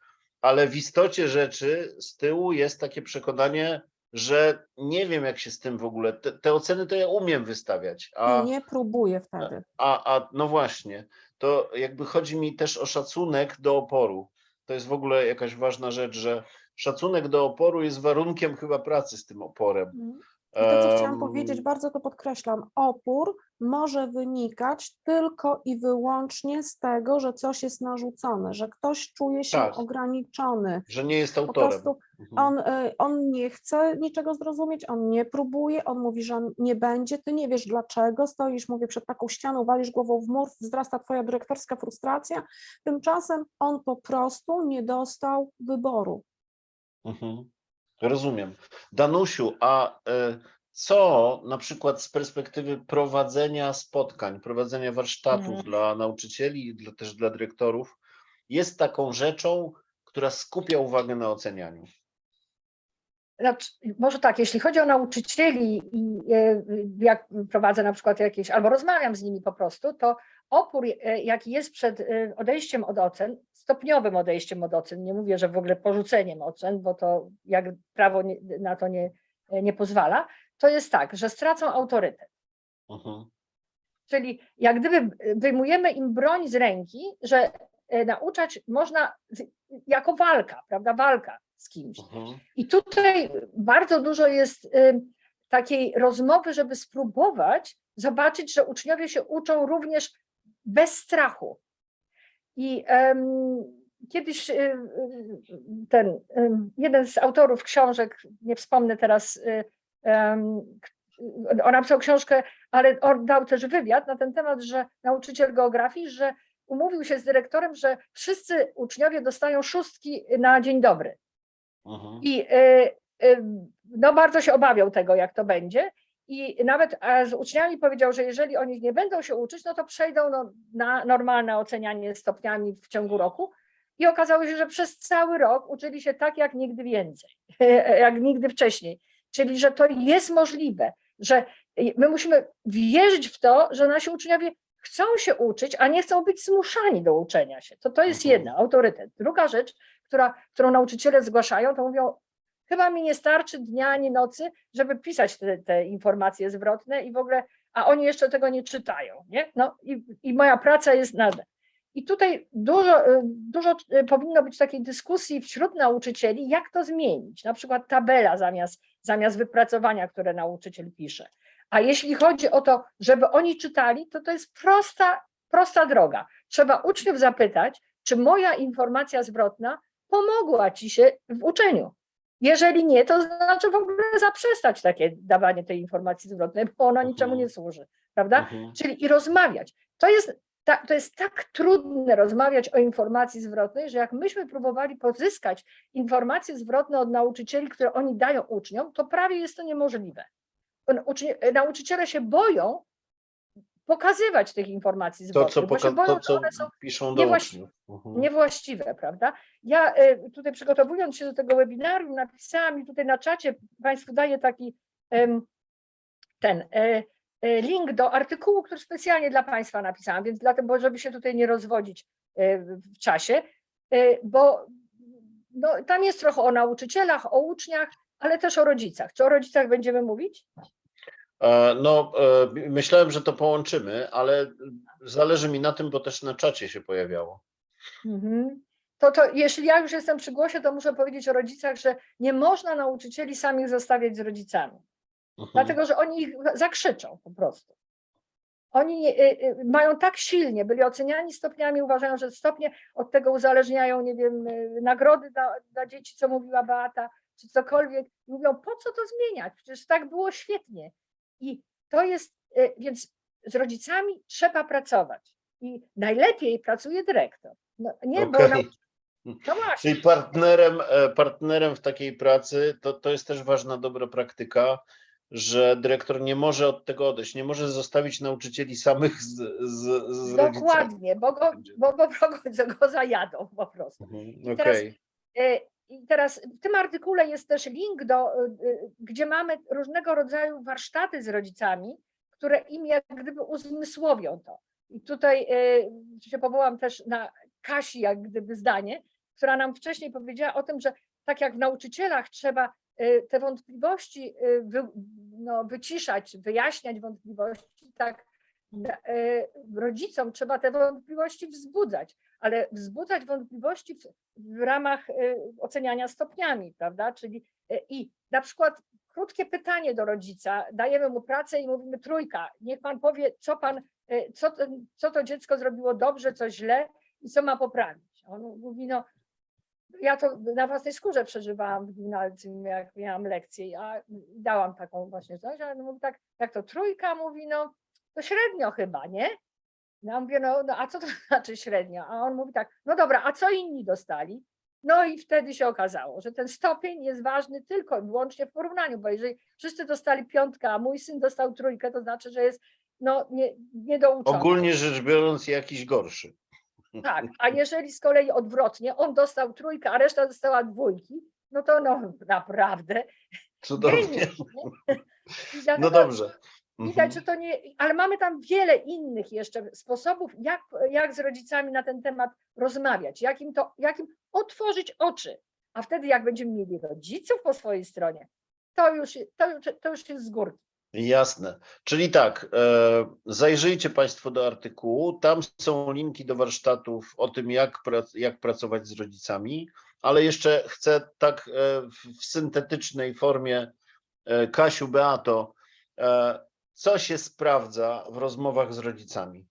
ale w istocie rzeczy z tyłu jest takie przekonanie, że nie wiem, jak się z tym w ogóle. Te, te oceny to ja umiem wystawiać, a, nie próbuję wtedy. a, a no właśnie, to jakby chodzi mi też o szacunek do oporu. To jest w ogóle jakaś ważna rzecz, że szacunek do oporu jest warunkiem chyba pracy z tym oporem. Mhm. I to, co chciałam powiedzieć, bardzo to podkreślam, opór może wynikać tylko i wyłącznie z tego, że coś jest narzucone, że ktoś czuje się Tak. ograniczony. Że nie jest Po autorem. prostu Mhm. on, y, on nie chce niczego zrozumieć, on nie próbuje, on mówi, że nie będzie, ty nie wiesz dlaczego, stoisz, mówię, przed taką ścianą, walisz głową w mur, wzrasta twoja dyrektorska frustracja, tymczasem on po prostu nie dostał wyboru. Mhm. Rozumiem. Danusiu, a e, co na przykład z perspektywy prowadzenia spotkań, prowadzenia warsztatów Mhm. dla nauczycieli i dla, też dla dyrektorów jest taką rzeczą, która skupia uwagę na ocenianiu? Znaczy, może tak, jeśli chodzi o nauczycieli i e, jak prowadzę na przykład jakieś, albo rozmawiam z nimi po prostu, to opór, e, jaki jest przed e, odejściem od ocen, stopniowym odejściem od ocen, nie mówię, że w ogóle porzuceniem ocen, bo to jak prawo na to nie, nie pozwala, to jest tak, że stracą autorytet. Mhm. Czyli jak gdyby wyjmujemy im broń z ręki, że e, nauczać można jako walka, prawda, walka z kimś. Mhm. I tutaj bardzo dużo jest y, takiej rozmowy, żeby spróbować zobaczyć, że uczniowie się uczą również bez strachu. I em, kiedyś y, y, ten jeden z autorów książek, nie wspomnę teraz, y, on napisał książkę, ale on dał też wywiad na ten temat, że nauczyciel geografii, że umówił się z dyrektorem, że wszyscy uczniowie dostają szóstki na dzień dobry. Mhm. I y, y, no bardzo się obawiał tego, jak to będzie. I nawet z uczniami powiedział, że jeżeli oni nie będą się uczyć, no to przejdą no, na normalne ocenianie stopniami w ciągu roku. I okazało się, że przez cały rok uczyli się tak jak nigdy więcej, jak nigdy wcześniej. Czyli, że to jest możliwe, że my musimy wierzyć w to, że nasi uczniowie chcą się uczyć, a nie chcą być zmuszani do uczenia się. To, to jest Mhm. jedna, autorytet. Druga rzecz, która, którą nauczyciele zgłaszają, to mówią, chyba mi nie starczy dnia ani nocy, żeby pisać te, te informacje zwrotne i w ogóle, a oni jeszcze tego nie czytają, nie? No i, i moja praca jest nade. I tutaj dużo, y, dużo y, powinno być takiej dyskusji wśród nauczycieli, jak to zmienić. Na przykład tabela zamiast, zamiast wypracowania, które nauczyciel pisze. A jeśli chodzi o to, żeby oni czytali, to to jest prosta, prosta droga. Trzeba uczniów zapytać, czy moja informacja zwrotna pomogła ci się w uczeniu. Jeżeli nie, to znaczy w ogóle zaprzestać takie dawanie tej informacji zwrotnej, bo ona niczemu Mhm. nie służy, prawda? Mhm. Czyli i rozmawiać. To jest, ta, to jest tak trudne rozmawiać o informacji zwrotnej, że jak myśmy próbowali pozyskać informacje zwrotne od nauczycieli, które oni dają uczniom, to prawie jest to niemożliwe. Ucznie, nauczyciele się boją pokazywać tych informacji To, zwrotnych, co, bo się boją, to, co one są piszą do niewłaści- uczniów. Mhm. niewłaściwe, prawda? Ja e, tutaj przygotowując się do tego webinarium napisałam i tutaj na czacie Państwu daję taki ten e, link do artykułu, który specjalnie dla Państwa napisałam, więc dlatego, żeby się tutaj nie rozwodzić e, w czasie, e, bo no, tam jest trochę o nauczycielach, o uczniach, ale też o rodzicach. Czy o rodzicach będziemy mówić? E, No, e, myślałem, że to połączymy, ale zależy mi na tym, bo też na czacie się pojawiało. Mhm. To, to jeśli ja już jestem przy głosie, to muszę powiedzieć o rodzicach, że nie można nauczycieli samych zostawiać z rodzicami. Mhm. dlatego że oni ich zakrzyczą po prostu. oni y, y, mają tak silnie, byli oceniani stopniami, uważają, że stopnie od tego uzależniają, nie wiem, y, nagrody dla, dla dzieci, co mówiła Beata, czy cokolwiek. Mówią, po co to zmieniać? Przecież tak było świetnie. I to jest, więc z rodzicami trzeba pracować. I najlepiej pracuje dyrektor. No, nie, bo Okej. nam, no właśnie. Czyli partnerem, e, partnerem w takiej pracy to, to jest też ważna dobra praktyka, że dyrektor nie może od tego odejść, nie może zostawić nauczycieli samych z, z, z. Dokładnie, bo go, bo, bo, go, go zajadą po prostu. Mhm, teraz- Okej, E, I teraz w tym artykule jest też link do, e, e, gdzie mamy różnego rodzaju warsztaty z rodzicami, które im jak gdyby uzmysłowią to. I tutaj się powołam też na Kasi jak gdyby zdanie, która nam wcześniej powiedziała o tym, że tak jak w nauczycielach trzeba te wątpliwości e, wy, no, wyciszać, wyjaśniać wątpliwości, tak e, rodzicom trzeba te wątpliwości wzbudzać, ale wzbudzać wątpliwości w, w ramach oceniania stopniami, prawda? Czyli i na przykład krótkie pytanie do rodzica, dajemy mu pracę i mówimy trójka, niech pan powie, co pan, co, co to dziecko zrobiło dobrze, co źle i co ma poprawić. On mówi, no ja to na własnej skórze przeżywałam w gimnazjum, jak miałam lekcje, a dałam taką właśnie coś, ale mówi tak, jak to trójka, mówi, no to średnio chyba, nie? No Ja mówię, no, no a co to znaczy średnio? A on mówi tak, no dobra, a co inni dostali? No i wtedy się okazało, że ten stopień jest ważny tylko i wyłącznie w porównaniu, bo jeżeli wszyscy dostali piątkę, a mój syn dostał trójkę, to znaczy, że jest no, nie, niedouczony. ogólnie rzecz biorąc jakiś gorszy. Tak, a jeżeli z kolei odwrotnie, on dostał trójkę, a reszta dostała dwójki, no to no naprawdę Cudownie. I No dlatego dobrze. Widać, Mhm. że to nie, ale mamy tam wiele innych jeszcze sposobów, jak, jak z rodzicami na ten temat rozmawiać, jak im, to, jak im otworzyć oczy. A wtedy, jak będziemy mieli rodziców po swojej stronie, to już, to, to już jest z górki. Jasne. Czyli tak, e, zajrzyjcie Państwo do artykułu. Tam są linki do warsztatów o tym, jak, jak pracować z rodzicami, ale jeszcze chcę tak e, w, syntetycznej formie, e, Kasiu, Beato, co się sprawdza w rozmowach z rodzicami?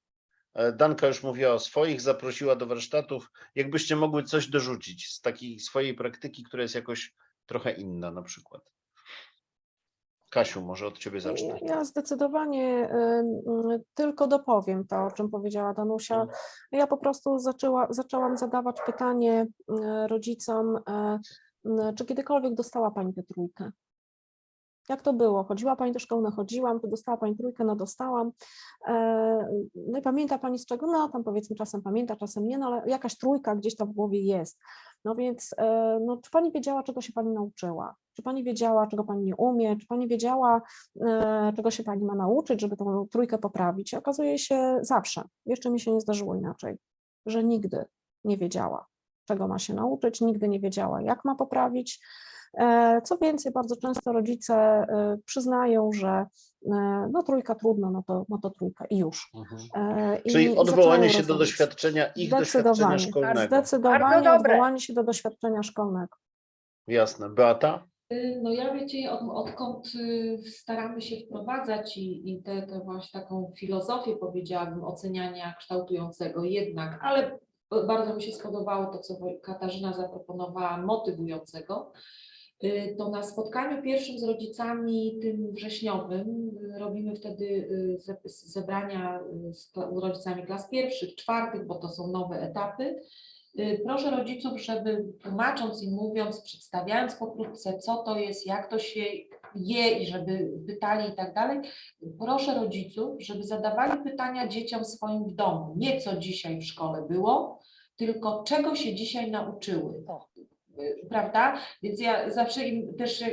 Danka już mówiła o swoich, zaprosiła do warsztatów. Jakbyście mogły coś dorzucić z takiej swojej praktyki, która jest jakoś trochę inna na przykład. Kasiu, może od Ciebie zacznę. Ja zdecydowanie ym, y, tylko dopowiem to, o czym powiedziała Danusia. Ja po prostu zaczęła, zaczęłam zadawać pytanie y, rodzicom, y, y, czy kiedykolwiek dostała Pani tę trójkę? Jak to było? Chodziła Pani do szkoły? No chodziłam. Czy dostała Pani trójkę? No dostałam. E, No i pamięta Pani z czego? No tam powiedzmy czasem pamięta, czasem nie, no ale jakaś trójka gdzieś tam w głowie jest. No więc e, no, czy Pani wiedziała, czego się Pani nauczyła? Czy Pani wiedziała, czego Pani nie umie? Czy Pani wiedziała, e, czego się Pani ma nauczyć, żeby tą trójkę poprawić? Okazuje się zawsze, jeszcze mi się nie zdarzyło inaczej, że nigdy nie wiedziała, czego ma się nauczyć, nigdy nie wiedziała, jak ma poprawić. E, Co więcej, bardzo często rodzice e, przyznają, że e, no trójka trudno, no to, no to trójka i już. Mhm. I- Czyli odwołanie się do doświadczenia, ich doświadczenia szkolnego. Zdecydowanie odwołanie się do doświadczenia szkolnego. Jasne. Beata? Y, No ja wiecie, od, odkąd y, staramy się wprowadzać i, i tę właśnie taką filozofię, powiedziałabym, oceniania kształtującego jednak, ale bardzo mi się spodobało to, co Katarzyna zaproponowała, motywującego, to na spotkaniu pierwszym z rodzicami, tym wrześniowym, y, robimy wtedy y, ze- zebrania y, z rodzicami klas pierwszych, czwartych, bo to są nowe etapy. Y, Proszę rodziców, żeby tłumacząc i mówiąc, przedstawiając pokrótce, co to jest, jak to się je i żeby pytali i tak dalej, proszę rodziców, żeby zadawali pytania dzieciom swoim w domu. Nie co dzisiaj w szkole było, tylko czego się dzisiaj nauczyły. Y, Prawda? Więc ja zawsze im też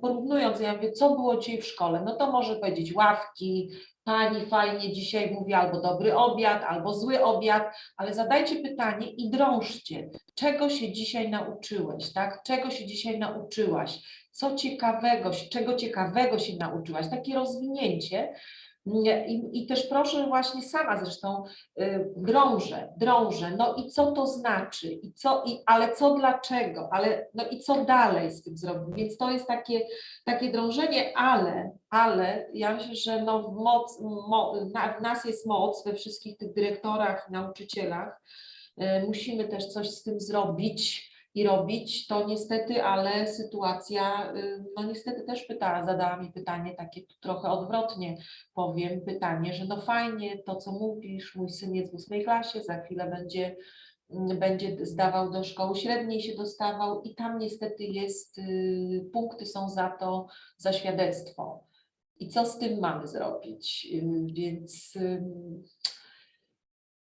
porównując, ja mówię, co było dzisiaj w szkole? No to może powiedzieć ławki, pani fajnie dzisiaj mówi albo dobry obiad, albo zły obiad, ale zadajcie pytanie i drążcie, czego się dzisiaj nauczyłeś, tak? Czego się dzisiaj nauczyłaś? Co ciekawego, czego ciekawego się nauczyłaś? Takie rozwinięcie, I, I też proszę właśnie sama zresztą y, drążę, drążę, no i co to znaczy, i co, i, ale co dlaczego, ale no i co dalej z tym zrobić, więc to jest takie, takie drążenie, ale, ale ja myślę, że no moc, mo, na, w nas jest moc we wszystkich tych dyrektorach, nauczycielach, y, musimy też coś z tym zrobić i robić, to niestety, ale sytuacja, y, no niestety też pytała, zadała mi pytanie takie trochę odwrotnie, powiem pytanie, że no fajnie to, co mówisz, mój syn jest w ósmej klasie, za chwilę będzie, mm, będzie zdawał do szkoły średniej, się dostawał i tam niestety jest, y, punkty są za to, za świadectwo. I co z tym mamy zrobić? Y, Więc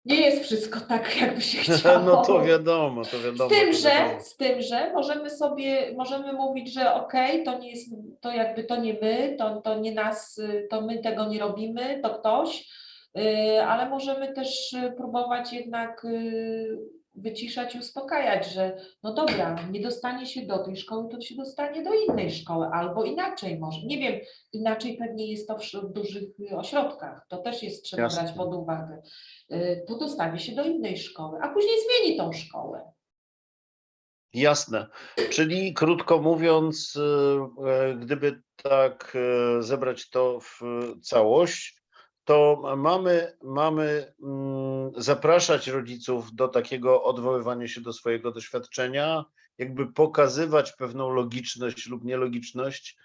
nie jest wszystko tak, jakby się chciało. No to wiadomo, to wiadomo. Z tym, że, wiadomo. z tym, że możemy sobie, możemy mówić, że okej, to nie jest, to jakby to nie my, to, to nie nas, to my tego nie robimy, to ktoś, y, ale możemy też y, próbować jednak y, wyciszać i uspokajać, że no dobra, nie dostanie się do tej szkoły, to się dostanie do innej szkoły, albo inaczej może. Nie wiem, inaczej pewnie jest to w, dużych y, ośrodkach, to też jest trzeba Jasne. brać pod uwagę. Y, To dostanie się do innej szkoły, a później zmieni tą szkołę. Jasne. Czyli krótko mówiąc, y, e, gdyby tak e, zebrać to w całość, to mamy, mamy mm, zapraszać rodziców do takiego odwoływania się do swojego doświadczenia, jakby pokazywać pewną logiczność lub nielogiczność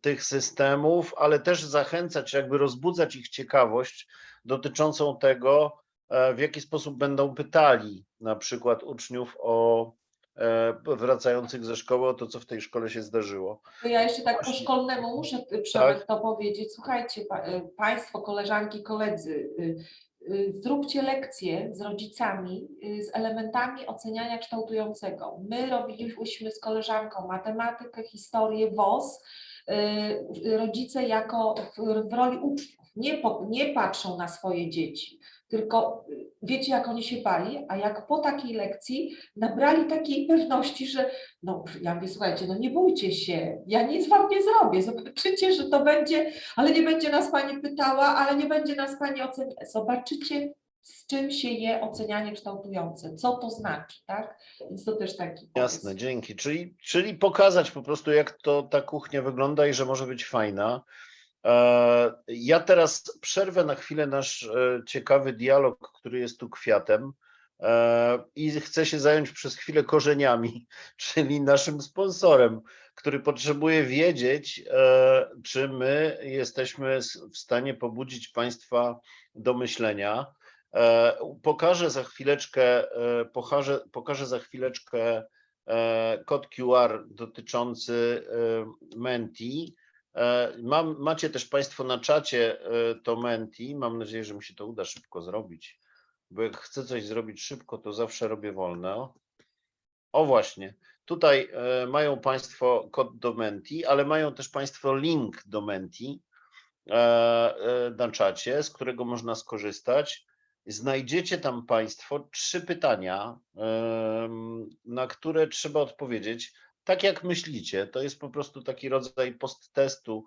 tych systemów, ale też zachęcać, jakby rozbudzać ich ciekawość dotyczącą tego, e, w jaki sposób będą pytali na przykład uczniów o wracających ze szkoły o to, co w tej szkole się zdarzyło. To ja jeszcze tak po szkolnemu muszę y, Przemek to powiedzieć. Słuchajcie, pa, y, Państwo, koleżanki, koledzy, y, zróbcie lekcje z rodzicami z elementami oceniania kształtującego. My robiliśmy z koleżanką matematykę, historię, WOS. Rodzice jako w, w roli uczniów nie, po, nie patrzą na swoje dzieci, tylko y, wiecie, jak oni się bali, a jak po takiej lekcji nabrali takiej pewności, że no, ja mówię, słuchajcie, no nie bójcie się, ja nic wam nie zrobię, zobaczycie, że to będzie, ale nie będzie nas pani pytała, ale nie będzie nas pani oceniać. Zobaczycie, z czym się je ocenianie kształtujące, co to znaczy, tak? Więc to też taki Jasne, pomysł. dzięki. Czyli, czyli pokazać po prostu, jak to ta kuchnia wygląda i że może być fajna. E, Ja teraz przerwę na chwilę nasz e, ciekawy dialog, który jest tu kwiatem e, i chcę się zająć przez chwilę korzeniami, czyli naszym sponsorem, który potrzebuje wiedzieć, czy my jesteśmy w stanie pobudzić Państwa do myślenia. Pokażę za chwileczkę, pokażę, pokażę za chwileczkę kod QR dotyczący Menti. E, Mam, macie też Państwo na czacie e, to Menti. Mam nadzieję, że mi się to uda szybko zrobić, bo jak chcę coś zrobić szybko, to zawsze robię wolno. O właśnie, tutaj e, mają Państwo kod do Menti, ale mają też Państwo link do Menti na czacie, z którego można skorzystać. Znajdziecie tam Państwo trzy pytania, na które trzeba odpowiedzieć tak, jak myślicie. To jest po prostu taki rodzaj post-testu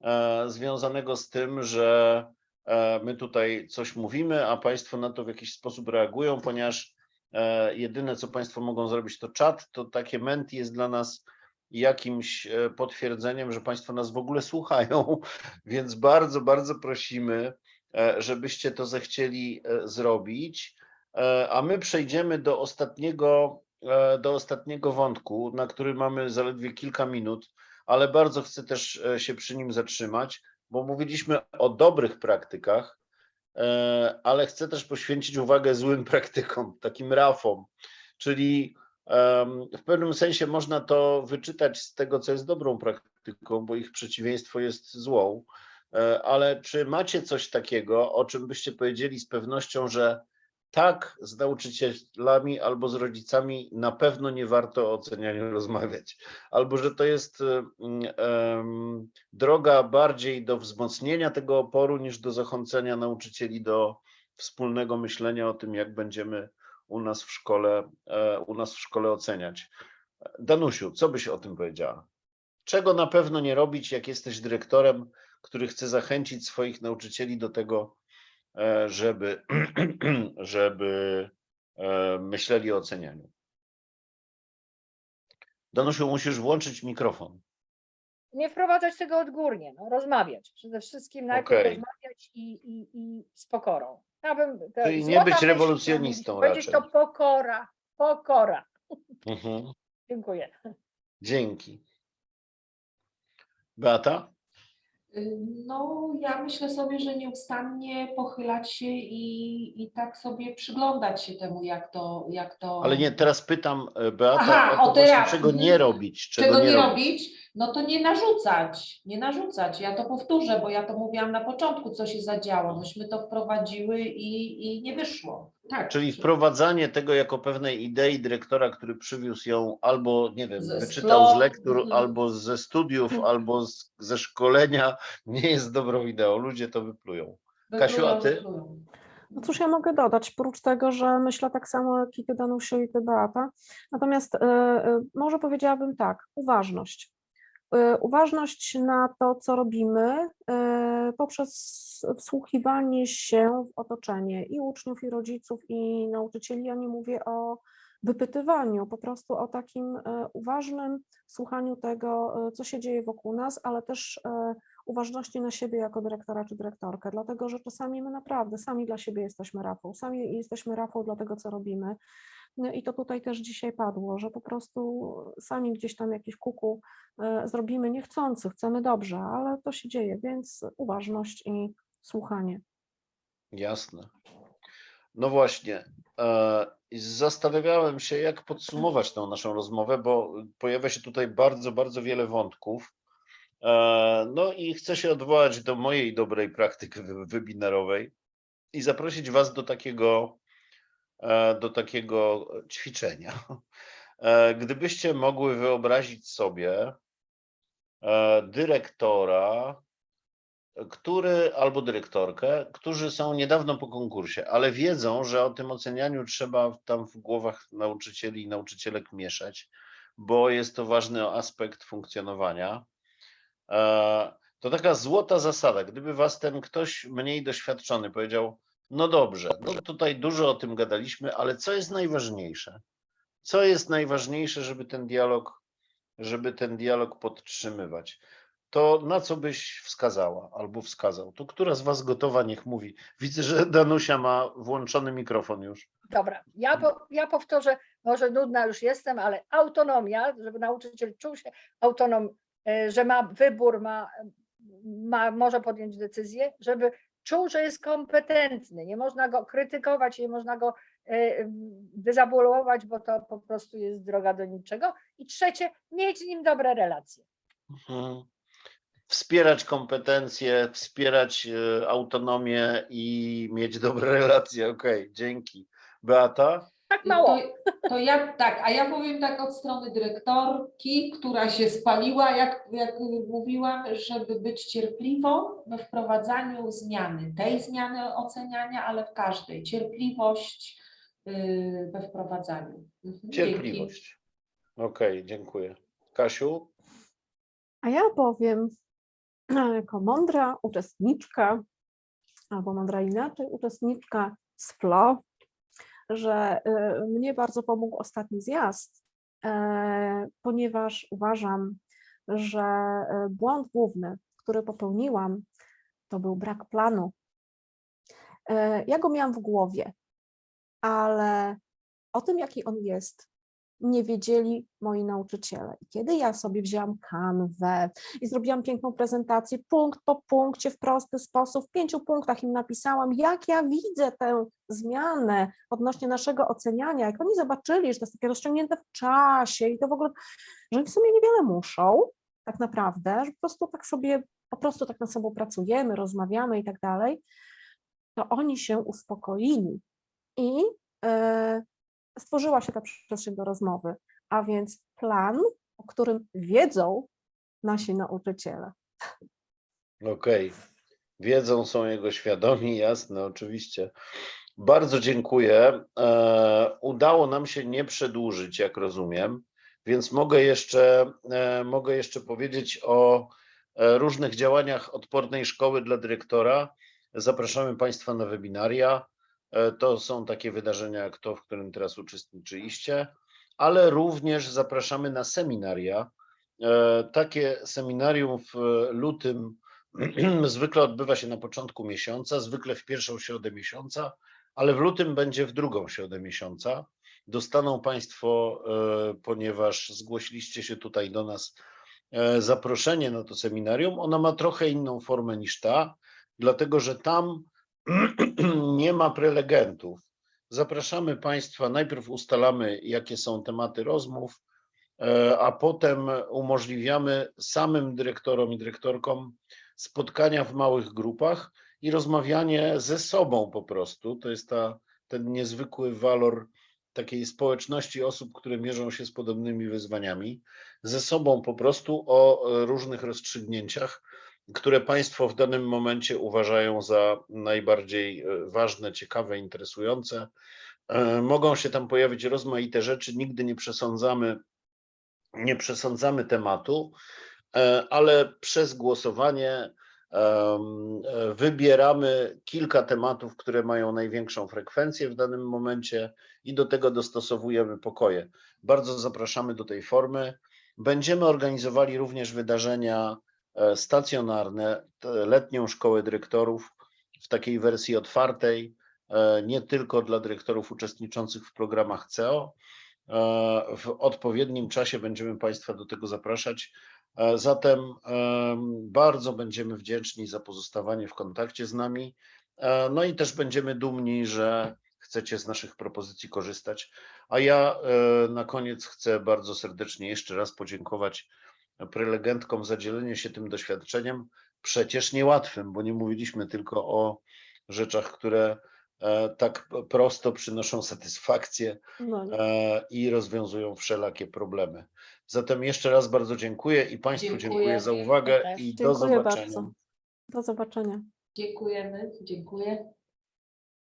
e, związanego z tym, że e, my tutaj coś mówimy, a Państwo na to w jakiś sposób reagują, ponieważ e, jedyne, co Państwo mogą zrobić, to czat, to takie menti jest dla nas jakimś e, potwierdzeniem, że Państwo nas w ogóle słuchają, więc bardzo, bardzo prosimy, e, żebyście to zechcieli e, zrobić. A my przejdziemy do ostatniego, do ostatniego wątku, na który mamy zaledwie kilka minut, ale bardzo chcę też e, się przy nim zatrzymać, bo mówiliśmy o dobrych praktykach, e, ale chcę też poświęcić uwagę złym praktykom, takim rafom, czyli w pewnym sensie można to wyczytać z tego, co jest dobrą praktyką, bo ich przeciwieństwo jest złą. E, Ale czy macie coś takiego, o czym byście powiedzieli z pewnością, że tak, z nauczycielami albo z rodzicami na pewno nie warto o ocenianiu rozmawiać, albo że to jest em, droga bardziej do wzmocnienia tego oporu niż do zachęcenia nauczycieli do wspólnego myślenia o tym, jak będziemy u nas w szkole, e, u nas w szkole oceniać. Danusiu, co byś o tym powiedziała? Czego na pewno nie robić, jak jesteś dyrektorem, który chce zachęcić swoich nauczycieli do tego, żeby, żeby e, myśleli o ocenianiu. Danusiu, musisz włączyć mikrofon. Nie wprowadzać tego odgórnie, no, rozmawiać. Przede wszystkim najpierw Okej. rozmawiać i, i, i z pokorą. Ja bym, Czyli nie być myśl, rewolucjonistą którą Powiedzieć to raczej. pokora, pokora. Mhm. Dziękuję. Dzięki. Beata? No, ja myślę sobie, że nieustannie pochylać się i, i tak sobie przyglądać się temu, jak to, jak to. Ale nie, teraz pytam e, Beata Aha, o to o właśnie, terapii. czego nie robić. Czego, Czego nie robić. robić? No to nie narzucać, nie narzucać. Ja to powtórzę, bo ja to mówiłam na początku, co się zadziało. Myśmy to wprowadziły i, i nie wyszło. Tak. Czyli wprowadzanie tego jako pewnej idei dyrektora, który przywiózł ją albo, nie wiem, Ze wyczytał z lektur, mhm. albo ze studiów, albo z, ze szkolenia, nie jest dobrą ideą. Ludzie to wyplują. Kasiu, a Wyplują, ty? wyplują. No cóż ja mogę dodać, oprócz tego, że myślę tak samo jak i ty Danusiu i ty Beata. Natomiast e, e, może powiedziałabym tak, uważność. E, Uważność na to, co robimy, e, poprzez wsłuchiwanie się w otoczenie i uczniów, i rodziców, i nauczycieli. Ja nie mówię o wypytywaniu, po prostu o takim e, uważnym słuchaniu tego, co się dzieje wokół nas, ale też uważności na siebie jako dyrektora czy dyrektorkę, dlatego że czasami my naprawdę sami dla siebie jesteśmy Rafał, sami jesteśmy Rafał dla tego, co robimy. No I to tutaj też dzisiaj padło, że po prostu sami gdzieś tam jakieś kuku e, zrobimy niechcący, chcemy dobrze, ale to się dzieje, więc uważność i słuchanie. Jasne. No właśnie. e, Zastanawiałem się, jak podsumować tę naszą rozmowę, bo pojawia się tutaj bardzo, bardzo wiele wątków. E, No i chcę się odwołać do mojej dobrej praktyki webinarowej i zaprosić Was do takiego, do takiego ćwiczenia. E, Gdybyście mogły wyobrazić sobie e, dyrektora, który albo dyrektorkę, którzy są niedawno po konkursie, ale wiedzą, że o tym ocenianiu trzeba tam w głowach nauczycieli i nauczycielek mieszać, bo jest to ważny aspekt funkcjonowania. E, To taka złota zasada. Gdyby was ten ktoś mniej doświadczony powiedział, no dobrze, no tutaj dużo o tym gadaliśmy, ale co jest najważniejsze? Co jest najważniejsze, żeby ten dialog, żeby ten dialog podtrzymywać? to na co byś wskazała albo wskazał? To która z Was gotowa, niech mówi. Widzę, że Danusia ma włączony mikrofon już. Dobra, ja, po, ja powtórzę, może nudna już jestem, ale autonomia, żeby nauczyciel czuł się autonom, e, że ma wybór, ma, ma, może podjąć decyzję, żeby czuł, że jest kompetentny. Nie można go krytykować, nie można go dezabolować, bo to po prostu jest droga do niczego. I trzecie, mieć z nim dobre relacje. Mhm. Wspierać kompetencje, wspierać e, autonomię i mieć dobre relacje. Okej, dzięki. Beata? Tak mało. To, to ja tak, a ja powiem tak od strony dyrektorki, która się spaliła, jak, jak mówiłam, żeby być cierpliwą we wprowadzaniu zmiany, tej zmiany oceniania, ale w każdej. Cierpliwość yy, we wprowadzaniu. Mhm. Cierpliwość. Okej, dziękuję. Kasiu? A ja powiem, jako mądra uczestniczka, albo mądra inaczej, uczestniczka z FLO, że y, mnie bardzo pomógł ostatni zjazd, e, ponieważ uważam, że e, błąd główny, który popełniłam, to był brak planu. E, Ja go miałam w głowie, ale o tym, jaki on jest, nie wiedzieli moi nauczyciele. I kiedy ja sobie wzięłam kanwę i zrobiłam piękną prezentację, punkt po punkcie, w prosty sposób, w pięciu punktach im napisałam, jak ja widzę tę zmianę odnośnie naszego oceniania, jak oni zobaczyli, że to jest takie rozciągnięte w czasie i to w ogóle, że w sumie niewiele muszą, tak naprawdę, że po prostu tak sobie, po prostu tak nad sobą pracujemy, rozmawiamy i tak dalej, to oni się uspokoili i e, stworzyła się ta przestrzeń do rozmowy, a więc plan, o którym wiedzą nasi nauczyciele. Okej. Wiedzą, są jego świadomi, jasne, oczywiście. Bardzo dziękuję. E, udało nam się nie przedłużyć, jak rozumiem, więc mogę jeszcze, e, mogę jeszcze powiedzieć o e, różnych działaniach odpornej szkoły dla dyrektora. Zapraszamy Państwa na webinaria. E, To są takie wydarzenia jak to, w którym teraz uczestniczyliście, ale również zapraszamy na seminaria. E, Takie seminarium w lutym zwykle odbywa się na początku miesiąca, zwykle w pierwszą środę miesiąca, ale w lutym będzie w drugą środę miesiąca. Dostaną Państwo, e, ponieważ zgłosiliście się tutaj do nas, zaproszenie na to seminarium. Ono ma trochę inną formę niż ta, dlatego że tam nie ma prelegentów. Zapraszamy Państwa, najpierw ustalamy, jakie są tematy rozmów, e, a potem umożliwiamy samym dyrektorom i dyrektorkom spotkania w małych grupach i rozmawianie ze sobą po prostu. To jest ta, ten niezwykły walor takiej społeczności osób, które mierzą się z podobnymi wyzwaniami, ze sobą po prostu o e, różnych rozstrzygnięciach, które Państwo w danym momencie uważają za najbardziej e, ważne, ciekawe, interesujące. E, Mogą się tam pojawić rozmaite rzeczy, nigdy nie przesądzamy, nie przesądzamy tematu, e, ale przez głosowanie wybieramy kilka tematów, które mają największą frekwencję w danym momencie i do tego dostosowujemy pokoje. Bardzo zapraszamy do tej formy. Będziemy organizowali również wydarzenia stacjonarne, te letnią szkołę dyrektorów w takiej wersji otwartej, e, nie tylko dla dyrektorów uczestniczących w programach CEO. E, W odpowiednim czasie będziemy Państwa do tego zapraszać. E, Zatem em, bardzo będziemy wdzięczni za pozostawanie w kontakcie z nami. E, No i też będziemy dumni, że chcecie z naszych propozycji korzystać. A ja e, na koniec chcę bardzo serdecznie jeszcze raz podziękować prelegentkom za dzielenie się tym doświadczeniem, przecież niełatwym, bo nie mówiliśmy tylko o rzeczach, które e, tak prosto przynoszą satysfakcję No, e, i rozwiązują wszelakie problemy. Zatem jeszcze raz bardzo dziękuję i Państwu Dziękuję. dziękuję za uwagę i do zobaczenia. bardzo. Do zobaczenia. Dziękujemy, dziękuję.